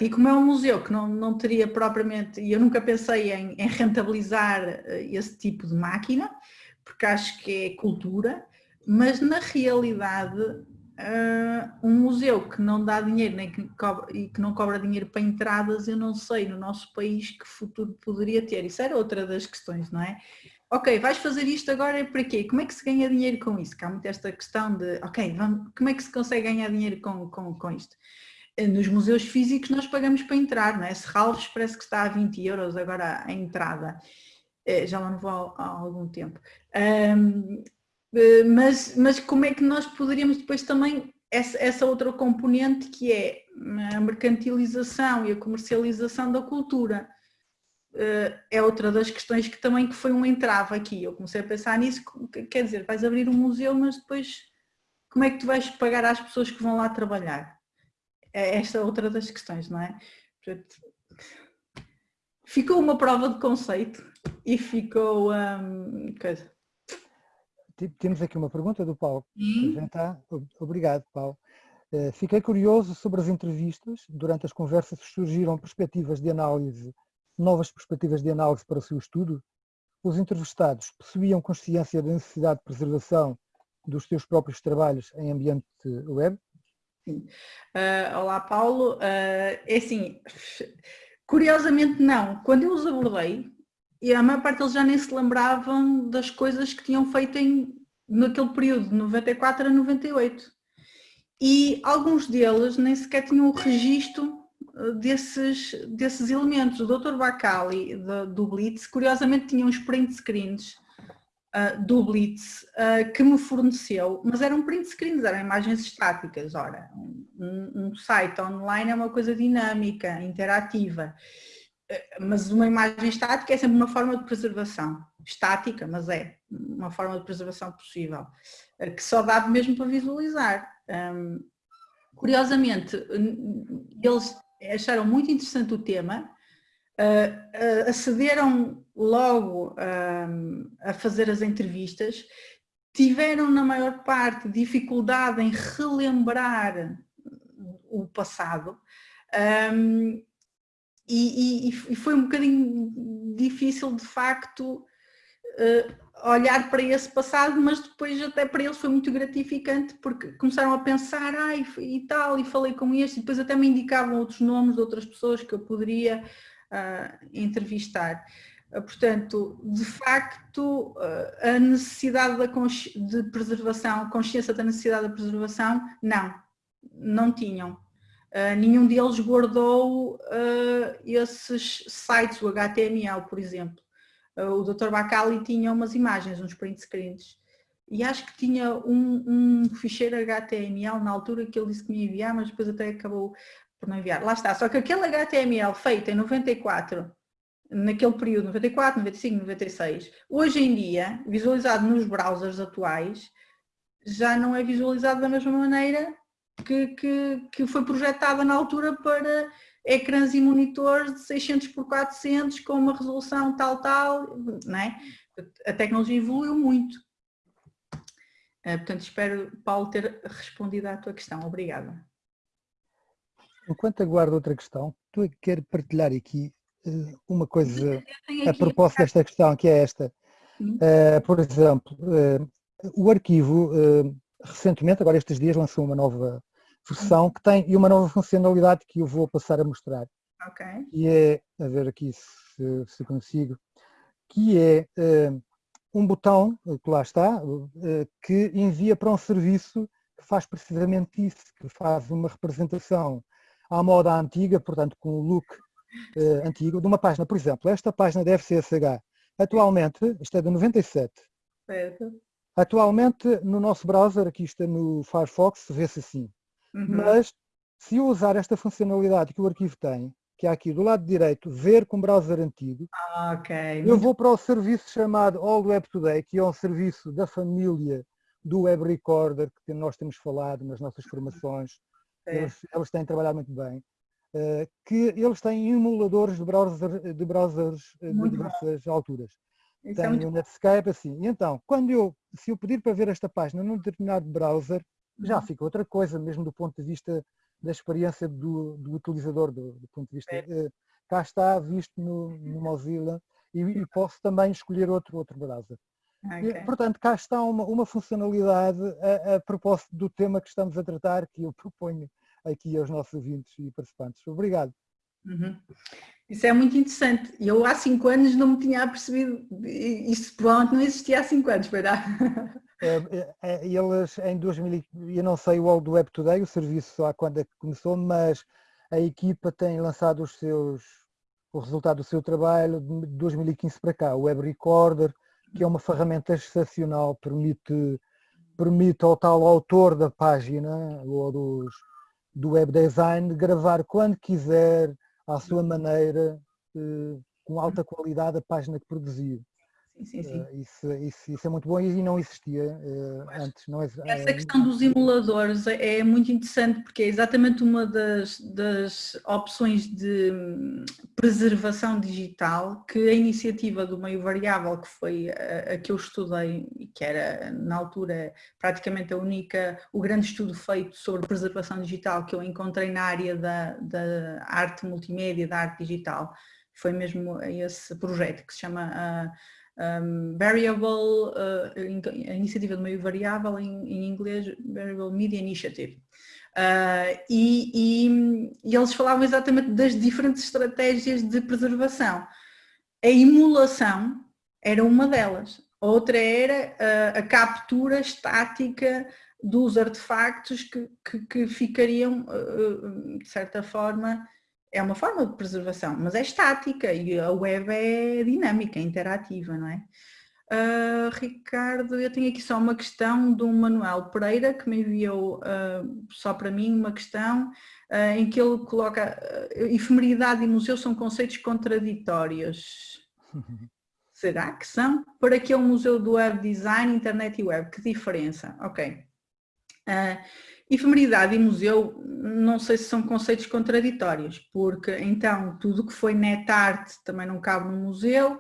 e como é um museu que não, não teria propriamente, e eu nunca pensei em, em rentabilizar eh, esse tipo de máquina, porque acho que é cultura, mas na realidade uh, um museu que não dá dinheiro nem que e que não cobra dinheiro para entradas, eu não sei no nosso país que futuro poderia ter. Isso era outra das questões, não é? Ok, vais fazer isto agora para quê? Como é que se ganha dinheiro com isso? Que há muito esta questão de, ok, vamos, como é que se consegue ganhar dinheiro com, com, com isto? Eh, nos museus físicos nós pagamos para entrar, não é? Serralves parece que está a 20 euros agora a entrada. Eh, já lá não vou há, algum tempo. Um, eh, mas, mas como é que nós poderíamos depois também, essa, essa outra componente que é a mercantilização e a comercialização da cultura, eh, é outra das questões que também que foi um entrave aqui. Eu comecei a pensar nisso, quer dizer, vais abrir um museu, mas depois como é que tu vais pagar às pessoas que vão lá trabalhar? É esta outra das questões, não é? Ficou uma prova de conceito e ficou um, coisa temos aqui uma pergunta do Paulo. Está. Obrigado, Paulo. Eh, fiquei curioso sobre as entrevistas. Durante as conversas surgiram perspectivas de análise, novas perspectivas de análise para o seu estudo. Os entrevistados possuíam consciência da necessidade de preservação dos seus próprios trabalhos em ambiente web? Sim. Uh, olá, Paulo. Uh, é assim, curiosamente não. Quando eu os abordei, e a maior parte deles já nem se lembravam das coisas que tinham feito em, naquele período, de 94 a 98. E alguns deles nem sequer tinham o registro eh, desses, desses elementos. O Dr. Bacali, do Blitz, curiosamente tinha uns print screens uh, do Blitz uh, que me forneceu, mas eram print screens, eram imagens estáticas. Ora, um, um site online é uma coisa dinâmica, interativa mas uma imagem estática é sempre uma forma de preservação, estática, mas é uma forma de preservação possível, eh, que só dá mesmo para visualizar. Curiosamente, eles acharam muito interessante o tema, uh, uh, acederam logo a fazer as entrevistas, tiveram na maior parte dificuldade em relembrar o passado, um, e, e, e, foi um bocadinho difícil de facto uh, olhar para esse passado, mas depois até para eles foi muito gratificante porque começaram a pensar ai, e tal, e falei com este, e depois até me indicavam outros nomes de outras pessoas que eu poderia uh, entrevistar. Uh, portanto, de facto, a necessidade da de preservação, consciência da necessidade da preservação, não, não tinham. Uh, nenhum deles guardou uh, esses sites, o HTML, por exemplo. Uh, o Dr. Bacali tinha umas imagens, uns print screens. E acho que tinha um, um, ficheiro HTML na altura que ele disse que me ia enviar, mas depois até acabou por não enviar. Lá está, só que aquele HTML feito em 94, naquele período, 94, 95, 96, hoje em dia, visualizado nos browsers atuais, já não é visualizado da mesma maneira que, que, que foi projetada na altura para ecrãs e monitores de 600 por 400 com uma resolução tal, tal, não é? A tecnologia evoluiu muito. Uh, portanto, espero, Paulo, ter respondido à tua questão. Obrigada. Enquanto aguardo outra questão, tu quero partilhar aqui uh, uma coisa a propósito desta questão, que é esta. Uh, por exemplo, o arquivo recentemente, agora estes dias, lançou uma nova versão que tem e uma nova funcionalidade que eu vou passar a mostrar. Ok. E é, a ver aqui se, se consigo, que é uh, um botão, que lá está, uh, que envia para um serviço que faz precisamente isso, que faz uma representação à moda antiga, portanto com o look uh, antigo, de uma página, por exemplo, esta página da FCSH, atualmente, isto é de 97, certo. atualmente no nosso browser, aqui está no Firefox, vê-se assim, uhum. mas se eu usar esta funcionalidade que o arquivo tem, que há aqui do lado direito, ver com browser antigo, ah, okay. eu vou para o serviço chamado All Web Today, que é um serviço da família do Web Recorder, que nós temos falado nas nossas formações, é. eles, eles têm trabalhado muito bem, uh, que eles têm emuladores de, browser, de browsers uh, de diversas bom. alturas. Isso é Tem o Netscape assim. E então, quando eu, se eu pedir para ver esta página num determinado browser, já uhum. fica outra coisa, mesmo do ponto de vista da experiência do, do utilizador, do, do, ponto de vista. É. Cá está visto no, no Mozilla e, e, posso também escolher outro, outro browser. Okay. E, portanto, cá está uma, uma funcionalidade a, a, propósito do tema que estamos a tratar, que eu proponho aqui aos nossos ouvintes e participantes. Obrigado. Uhum. Isso é muito interessante. Eu há cinco anos não me tinha percebido, isso provavelmente não existia há cinco anos, verá? É, é, é, eles em 2000, eu não sei o do Web Today, o serviço há quando é que começou, mas a equipa tem lançado os seus, o resultado do seu trabalho de 2015 para cá, o Web Recorder, que é uma ferramenta excepcional, permite, permite ao tal autor da página ou dos, do web design gravar quando quiser, à sua maneira, eh, com alta qualidade a página que produziu. Sim, sim, Uh, isso, isso, isso, é muito bom e não existia uh, antes. Não é, Essa questão dos emuladores é, é muito interessante porque é exatamente uma das, das opções de hum, preservação digital que a iniciativa do meio variável, que foi a, a que eu estudei e que era na altura praticamente a única, o grande estudo feito sobre preservação digital que eu encontrei na área da, da arte multimédia, da arte digital, foi mesmo esse projeto que se chama uh, um, variable, uh, a iniciativa do meio variável em, em inglês, Variable Media Initiative. Uh, e, e, e, eles falavam exatamente das diferentes estratégias de preservação. A emulação era uma delas, outra era uh, a captura estática dos artefactos que, que, que ficariam, uh, de certa forma, é uma forma de preservação, mas é estática e a web é dinâmica, é interativa, não é? Uh, Ricardo, eu tenho aqui só uma questão do Manuel Pereira que me enviou uh, só para mim uma questão uh, em que ele coloca efemeridade e museu são conceitos contraditórios. Será que são? Para que é um museu do web design, internet e web? Que diferença? Ok. Efemeridade e museu, não sei se são conceitos contraditórios, porque então tudo que foi net art também não cabe no museu,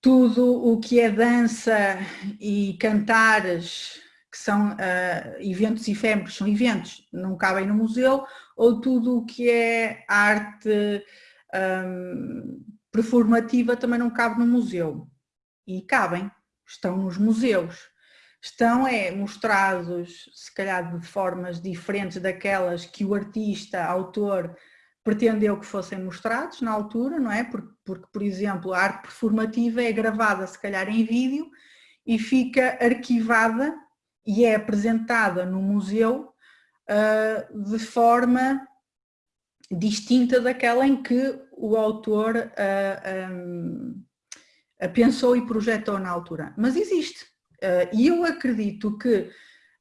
tudo o que é dança e cantares, que são uh, eventos efêmeros, são eventos, não cabem no museu, ou tudo o que é arte um, performativa também não cabe no museu. E cabem, estão nos museus estão é, mostrados, se calhar de formas diferentes daquelas que o artista, autor, pretendeu que fossem mostrados na altura, não é? Porque, porque, por exemplo, a arte performativa é gravada se calhar em vídeo e fica arquivada e é apresentada no museu uh, de forma distinta daquela em que o autor uh, ah, um, pensou e projetou na altura. Mas existe, Uh, e eu acredito que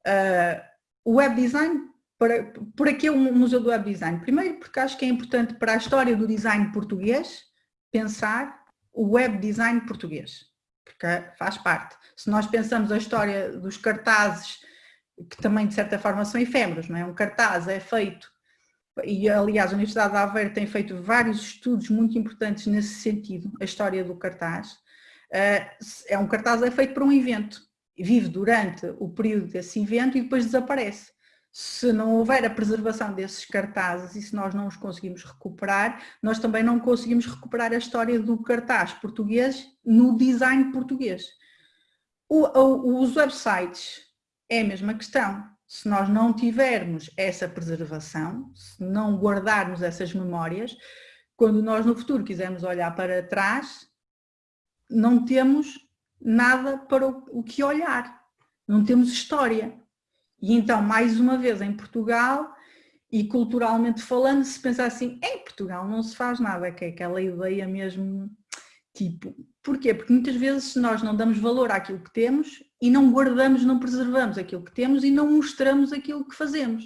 uh, o web design, para, por aqui é o Museu do Web Design, primeiro porque acho que é importante para a história do design português pensar o web design português, porque faz parte. Se nós pensamos a história dos cartazes, que também de certa forma são efêmeros, não é? Um cartaz é feito, e aliás a Universidade de Aveiro tem feito vários estudos muito importantes nesse sentido, a história do cartaz, eh, é um cartaz é feito para um evento, vive durante o período desse evento e depois desaparece. Se não houver a preservação desses cartazes e se nós não os conseguimos recuperar, nós também não conseguimos recuperar a história do cartaz português no design português. O, o, os websites é a mesma questão. Se nós não tivermos essa preservação, se não guardarmos essas memórias, quando nós no futuro quisermos olhar para trás, não temos nada para o que olhar, não temos história. E então, mais uma vez, em Portugal, E culturalmente falando, se pensar assim, em Portugal não se faz nada, que é aquela ideia mesmo, tipo, porquê? Porque muitas vezes nós não damos valor àquilo que temos e não guardamos, não preservamos aquilo que temos e não mostramos aquilo que fazemos.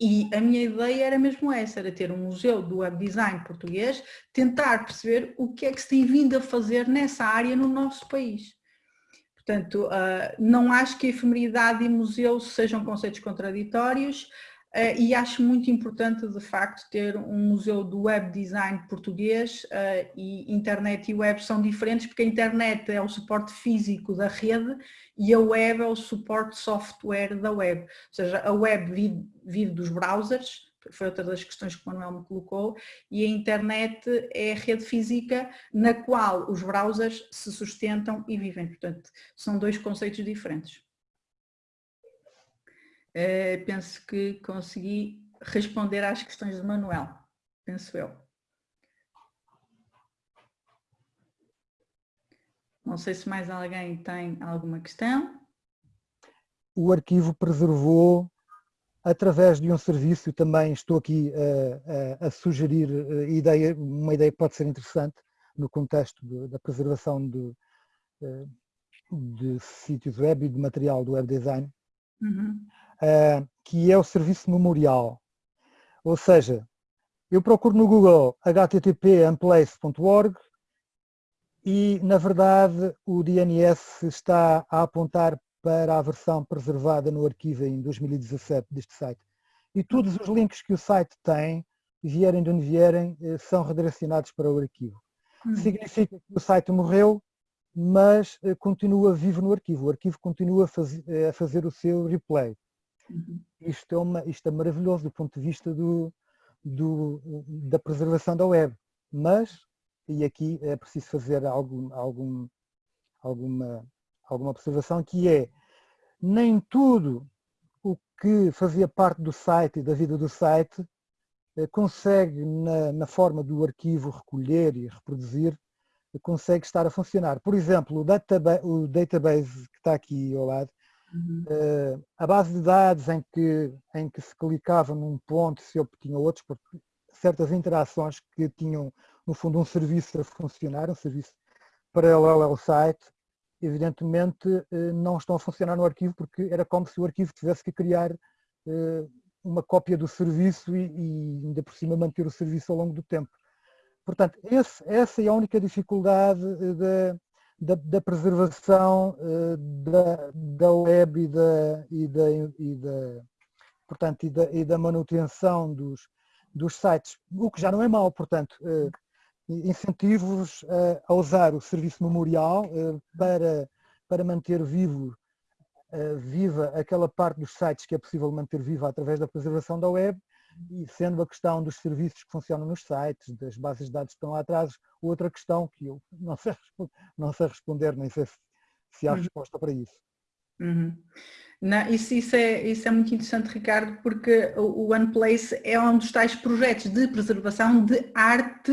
E a minha ideia era mesmo essa, era ter um museu do web design português, tentar perceber o que é que se tem vindo a fazer nessa área no nosso país. Portanto, ah, não acho que efemeridade e museu sejam conceitos contraditórios, e acho muito importante, de facto, ter um museu do web design português uh, e internet e web são diferentes porque a internet é o suporte físico da rede e a web é o suporte software da web. Ou seja, a web vive, vive dos browsers, foi outra das questões que o Manuel me colocou, e a internet é a rede física na qual os browsers se sustentam e vivem. Portanto, são dois conceitos diferentes. Uh, penso que consegui responder às questões do Manuel, penso eu. Não sei se mais alguém tem alguma questão. O arquivo preservou, através de um serviço, também estou aqui a, a, a sugerir eh, ideia, uma ideia que pode ser interessante no contexto de, da preservação de, eh, de sítios web e de material do web design. Uhum uh, que é o serviço memorial. Ou seja, eu procuro no Google http://amplace.org e, na verdade, o DNS está a apontar para a versão preservada no arquivo em 2017 deste site. E todos os links que o site tem, vierem de onde vierem, eh, são redirecionados para o arquivo. Hum. Significa que o site morreu, mas eh, continua vivo no arquivo. O arquivo continua a fazer o seu replay. Uhum. Isto, é uma, isto é maravilhoso do ponto de vista do, do, da preservação da web, mas, e aqui é preciso fazer algum, algum, alguma, alguma observação, que é, nem tudo o que fazia parte do site e da vida do site eh, consegue, na, na forma do arquivo recolher e reproduzir, consegue estar a funcionar. Por exemplo, o, database, o database que está aqui ao lado, Uh, a base de dados em que, em que se clicava num ponto se obtinha outros, certas interações que tinham, no fundo, um serviço a funcionar, um serviço paralelo ao site, evidentemente uh, não estão a funcionar no arquivo porque era como se o arquivo tivesse que criar uh, uma cópia do serviço e, e, ainda por cima manter o serviço ao longo do tempo. Portanto, esse, essa é a única dificuldade de, da, da preservação uh, da, da web e da, e da, e da, portanto, e da, e da manutenção dos, dos sites, o que já não é mau, portanto, uh, incentivos uh, a usar o serviço memorial para, para manter vivo, viva aquela parte dos sites que é possível manter viva através da preservação da web e sendo a questão dos serviços que funcionam nos sites, das bases de dados que estão lá atrás, outra questão que eu não sei, não sei responder, nem sei se, há uhum. resposta para isso. Uhum. Não, isso, isso, é, isso é muito interessante, Ricardo, porque o OnePlace é um dos tais projetos de preservação de arte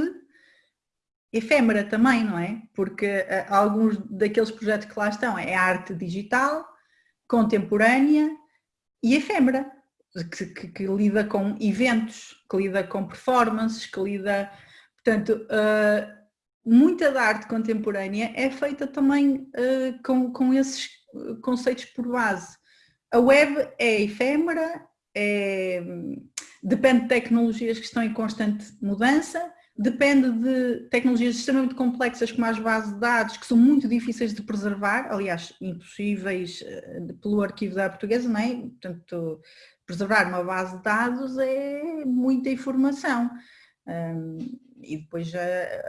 efêmera também, não é? Porque uh, alguns daqueles projetos que lá estão é arte digital, contemporânea e efêmera que, que, que, lida com eventos, que lida com performances, que lida... Portanto, uh, muita da arte contemporânea é feita também uh, com, com esses conceitos por base. A web é efêmera, é, depende de tecnologias que estão em constante mudança, depende de tecnologias extremamente complexas como as bases de dados, que são muito difíceis de preservar, aliás, impossíveis uh, pelo arquivo da portuguesa, não é? Portanto, preservar uma base de dados é muita informação. Um, e depois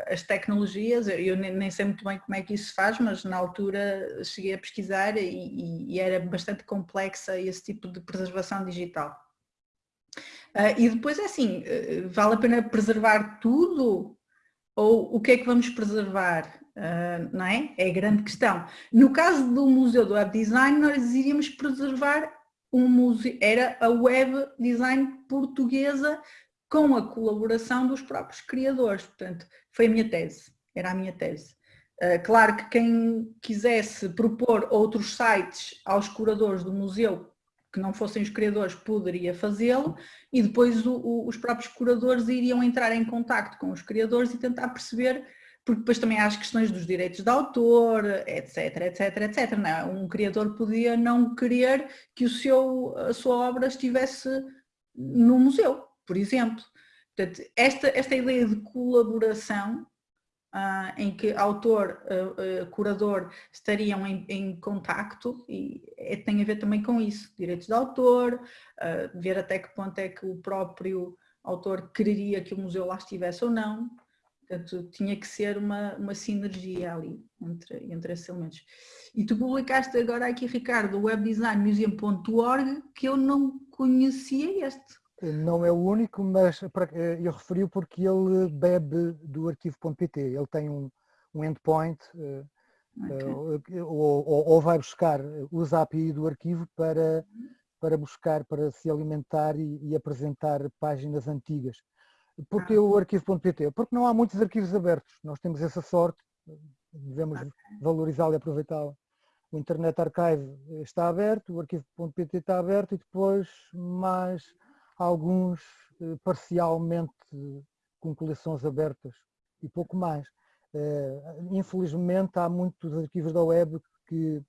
as tecnologias, eu nem sei muito bem como é que isso se faz, mas na altura cheguei a pesquisar e, e era bastante complexa esse tipo de preservação digital. Uh, e depois é assim, uh, vale a pena preservar tudo? Ou o que é que vamos preservar? Uh, não é? É a grande questão. No caso do Museu do Web Design, nós iríamos preservar um museu, era a web design portuguesa com a colaboração dos próprios criadores. Portanto, foi a minha tese, era a minha tese. Uh, claro que quem quisesse propor outros sites aos curadores do museu, que não fossem os criadores poderia fazê-lo e depois o, o, os próprios curadores iriam entrar em contacto com os criadores e tentar perceber, porque depois também há as questões dos direitos de autor, etc, etc, etc. É? Um criador podia não querer que o seu, a sua obra estivesse no museu, por exemplo. Portanto, esta, esta ideia de colaboração Uh, em que autor, uh, uh, curador estariam em, em contacto e é, tem a ver também com isso, direitos de autor, ver até que ponto é que o próprio autor quereria que o museu lá estivesse ou não, portanto tinha que ser uma, uma sinergia ali entre, entre esses elementos. E tu publicaste agora aqui, Ricardo, o webdesignmuseum.org, que eu não conhecia este. Não é o único, mas eu referi porque ele bebe do arquivo.pt. Ele tem um, um endpoint eh, okay. uh, ou, ou, vai buscar, usa a API do arquivo para, para buscar, para se alimentar e, e apresentar páginas antigas. Porquê ah. o arquivo.pt? Porque não há muitos arquivos abertos. Nós temos essa sorte, devemos okay. valorizá-la e aproveitá-la. O Internet Archive está aberto, o arquivo.pt está aberto e depois mais alguns eh, parcialmente com coleções abertas e pouco mais. Eh, infelizmente há muitos arquivos da web que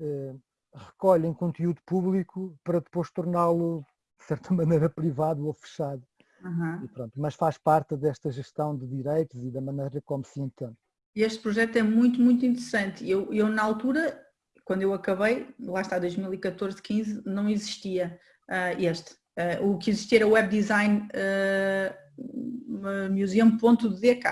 eh, recolhem conteúdo público para depois torná-lo de certa maneira privado ou fechado. Uhum. Pronto, mas faz parte desta gestão de direitos e da maneira como se entende. Este projeto é muito, muito interessante. Eu, eu na altura, quando eu acabei, lá está 2014, 15, não existia uh, este. Uh, o que existia era o Web Design uh, Museum.dk,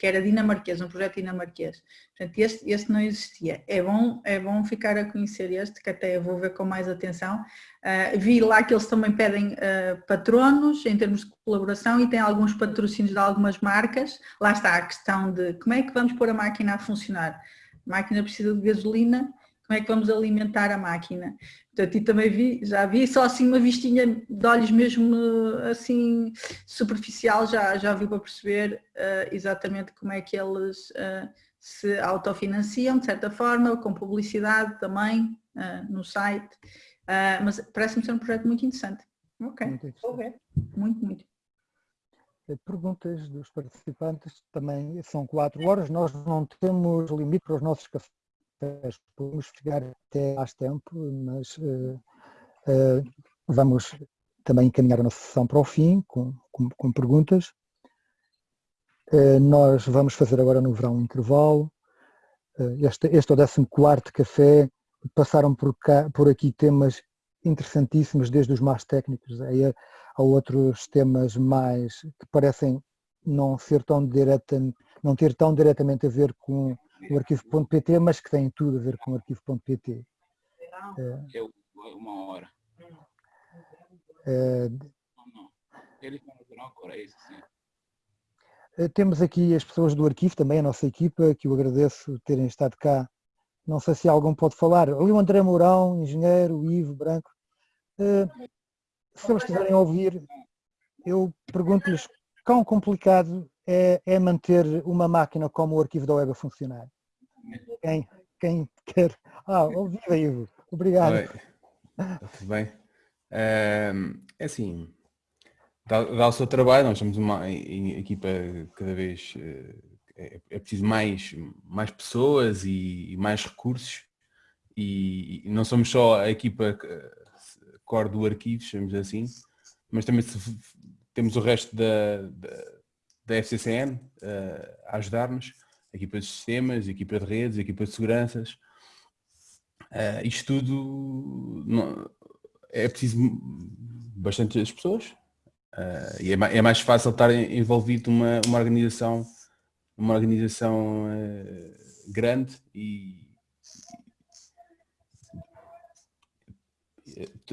que era dinamarquês, um projeto dinamarquês. Portanto, este, este não existia. É bom, é bom ficar a conhecer este, que até vou ver com mais atenção. Uh, vi lá que eles também pedem uh, patronos em termos de colaboração e tem alguns patrocínios de algumas marcas. Lá está a questão de como é que vamos pôr a máquina a funcionar. A máquina precisa de gasolina, como é que vamos alimentar a máquina. Portanto, e também vi, já vi só assim uma vistinha de olhos mesmo assim superficial, já, já vi para perceber uh, exatamente como é que eles uh, se autofinanciam, de certa forma, com publicidade também uh, no site, mas parece-me ser um projeto muito interessante. Ok, muito vou ver. Muito, muito. Perguntas dos participantes também são quatro horas, nós não temos limite para os nossos cafés podemos chegar até mais tempo, mas uh, uh, vamos também encaminhar a nossa sessão para o fim, com, com, com perguntas. Uh, nós vamos fazer agora no verão um intervalo. este, este é o 14 café. Passaram por, cá, por aqui temas interessantíssimos, desde os mais técnicos a, a outros temas mais que parecem não ser tão direta, não ter tão diretamente a ver com o arquivo.pt, mas que tem tudo a ver com o arquivo.pt. É, é uma hora. É, não, não. Ele agora, é isso sim. É, temos aqui as pessoas do arquivo, também a nossa equipa, que eu agradeço terem estado cá. Não sei se algum pode falar. Ali o André Mourão, engenheiro, o Ivo Branco. É, se eles estiverem a ouvir, eu pergunto-lhes quão complicado é, é, manter uma máquina como o arquivo da web a funcionar. Quem, quem quer. Ah, viva Ivo, obrigado. Oi. Tudo bem? É, é assim, dá, o seu trabalho, nós somos uma equipa cada vez. Eh, é, é preciso mais, mais pessoas e, mais recursos e, não somos só a equipa core do arquivo, chamamos assim, mas também temos o resto da da FCCN uh, a ajudar-nos, equipa de sistemas, equipa de redes, equipa de seguranças. Uh, isto tudo não, é preciso bastante as pessoas uh, e é, é, mais fácil estar envolvido numa uma organização, uma organização uh, grande e,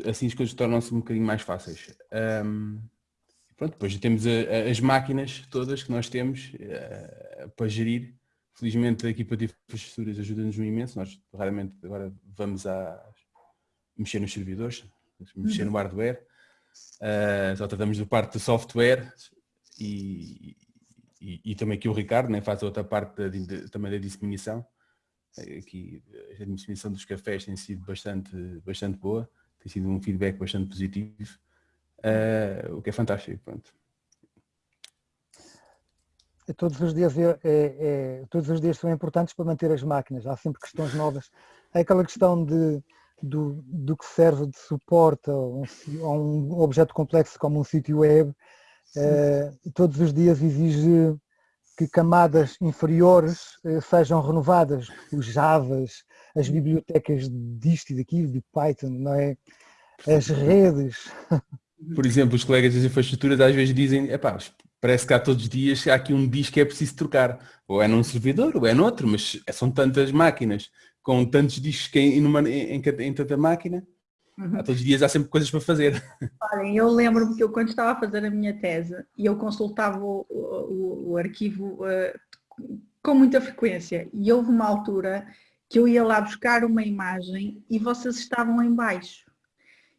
assim as coisas tornam-se um bocadinho mais fáceis. Um, Pronto, depois temos a, a, as máquinas todas que nós temos uh, para gerir. Felizmente a equipa de infraestruturas ajuda-nos imenso. Nós raramente agora vamos a mexer nos servidores, mexer no hardware. Uh, só tratamos do parte do software e, e, e, também aqui o Ricardo né, faz outra parte de, de, também da disseminação. Aqui a disseminação dos cafés tem sido bastante, bastante boa tem sido um feedback bastante positivo, o que é fantástico. Pronto. Todos os, dias é, é, todos os dias são importantes para manter as máquinas, há sempre questões novas. É aquela questão de, do, do que serve de suporte a um, a um objeto complexo como um sítio web, uh, todos os dias exige que camadas inferiores uh, sejam renovadas, os Javas, as bibliotecas disto e daquilo, de Python, não é? As redes. Por exemplo, os colegas das infraestruturas às vezes dizem, epá, parece que há todos os dias há aqui um disco que é preciso trocar. Ou é num servidor, ou é noutro, mas são tantas máquinas com tantos discos em, numa, em, em, tanta máquina. Uhum. Há todos os dias há sempre coisas para fazer. Olhem, eu lembro-me que eu quando estava a fazer a minha tese e eu consultava o, o, o arquivo uh, com muita frequência e houve uma altura que eu ia lá buscar uma imagem e vocês estavam em baixo.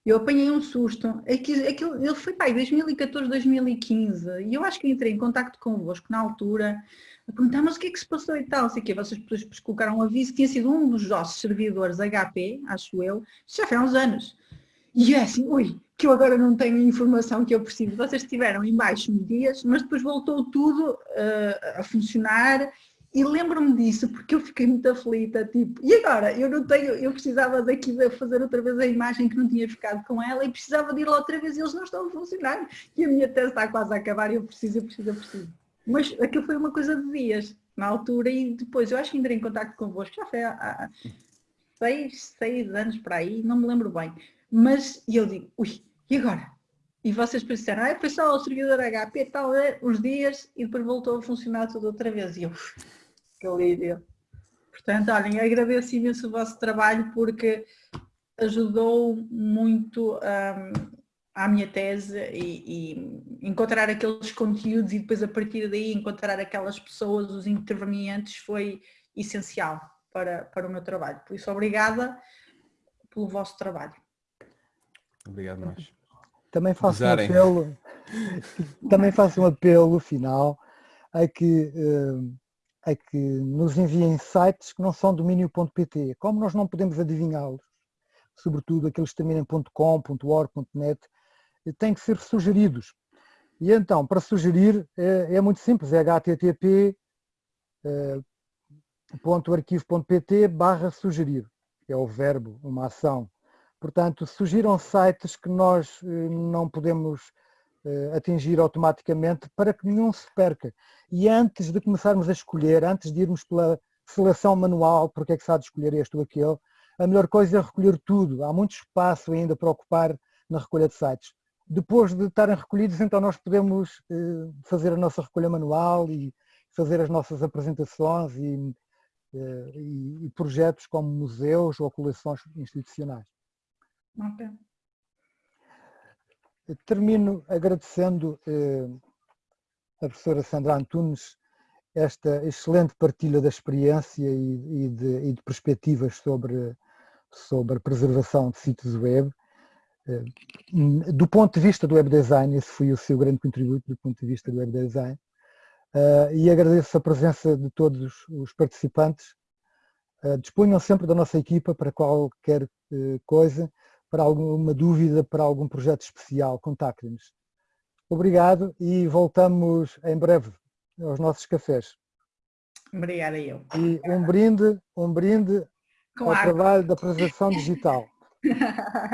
Eu apanhei um susto. Aquilo, ele foi pai, 2014, 2015. E eu acho que entrei em contato convosco na altura a perguntar, mas o que é que se passou e tal? Sei que vocês colocaram um aviso tinha sido um dos nossos servidores HP, acho eu, já foi há uns anos. E é assim, ui, que eu agora não tenho a informação que eu preciso. Vocês estiveram em baixo dias, mas depois voltou tudo uh, a funcionar e lembro-me disso porque eu fiquei muito aflita, tipo, e agora? Eu não tenho, eu precisava daqui de fazer outra vez a imagem que não tinha ficado com ela e precisava de ir lá outra vez e eles não estão a funcionar. E a minha tese está quase a acabar e eu preciso, eu preciso, eu preciso. Mas aquilo foi uma coisa de dias, na altura, e depois eu acho que entrei em contato convosco, já foi há, seis, seis anos para aí, não me lembro bem. Mas eu digo, ui, e agora? E vocês pensaram, ah, foi só o servidor HP tal, é, uns dias, e depois voltou a funcionar tudo outra vez. E eu, que alívio. Portanto, olhem, agradeço imenso o vosso trabalho porque ajudou muito um, à minha tese e, e, encontrar aqueles conteúdos e depois a partir daí encontrar aquelas pessoas, os intervenientes, foi essencial para, para o meu trabalho. Por isso, obrigada pelo vosso trabalho. Obrigado nós. Também faço um apelo, também faço um apelo final a que uh, é que nos enviem sites que não são domínio.pt. Como nós não podemos adivinhá-los, sobretudo aqueles que terminam .com, .org, .net, têm que ser sugeridos. E então, para sugerir, é, é muito simples, é http é, .arquivo.pt barra sugerir, é o verbo, uma ação. Portanto, sugiram sites que nós eh, não podemos eh, atingir automaticamente para que nenhum se perca. E antes de começarmos a escolher, antes de irmos pela seleção manual, porque é que se há de escolher este ou aquele, a melhor coisa é recolher tudo. Há muito espaço ainda para ocupar na recolha de sites. Depois de estarem recolhidos, então nós podemos eh, fazer a nossa recolha manual e fazer as nossas apresentações e, eh, e projetos como museus ou coleções institucionais. Okay. Termino agradecendo eh, a professora Sandra Antunes esta excelente partilha da experiência e, e, de, e de, perspectivas sobre, sobre a preservação de sítios web. Eh, do ponto de vista do web design, esse foi o seu grande contributo do ponto de vista do web design. Uh, e agradeço a presença de todos os participantes. Disponham sempre da nossa equipa para qualquer coisa para alguma dúvida, para algum projeto especial, contactem-nos. Obrigado e voltamos em breve aos nossos cafés. Obrigada eu. E um brinde, um brinde Com ao água. trabalho da preservação digital.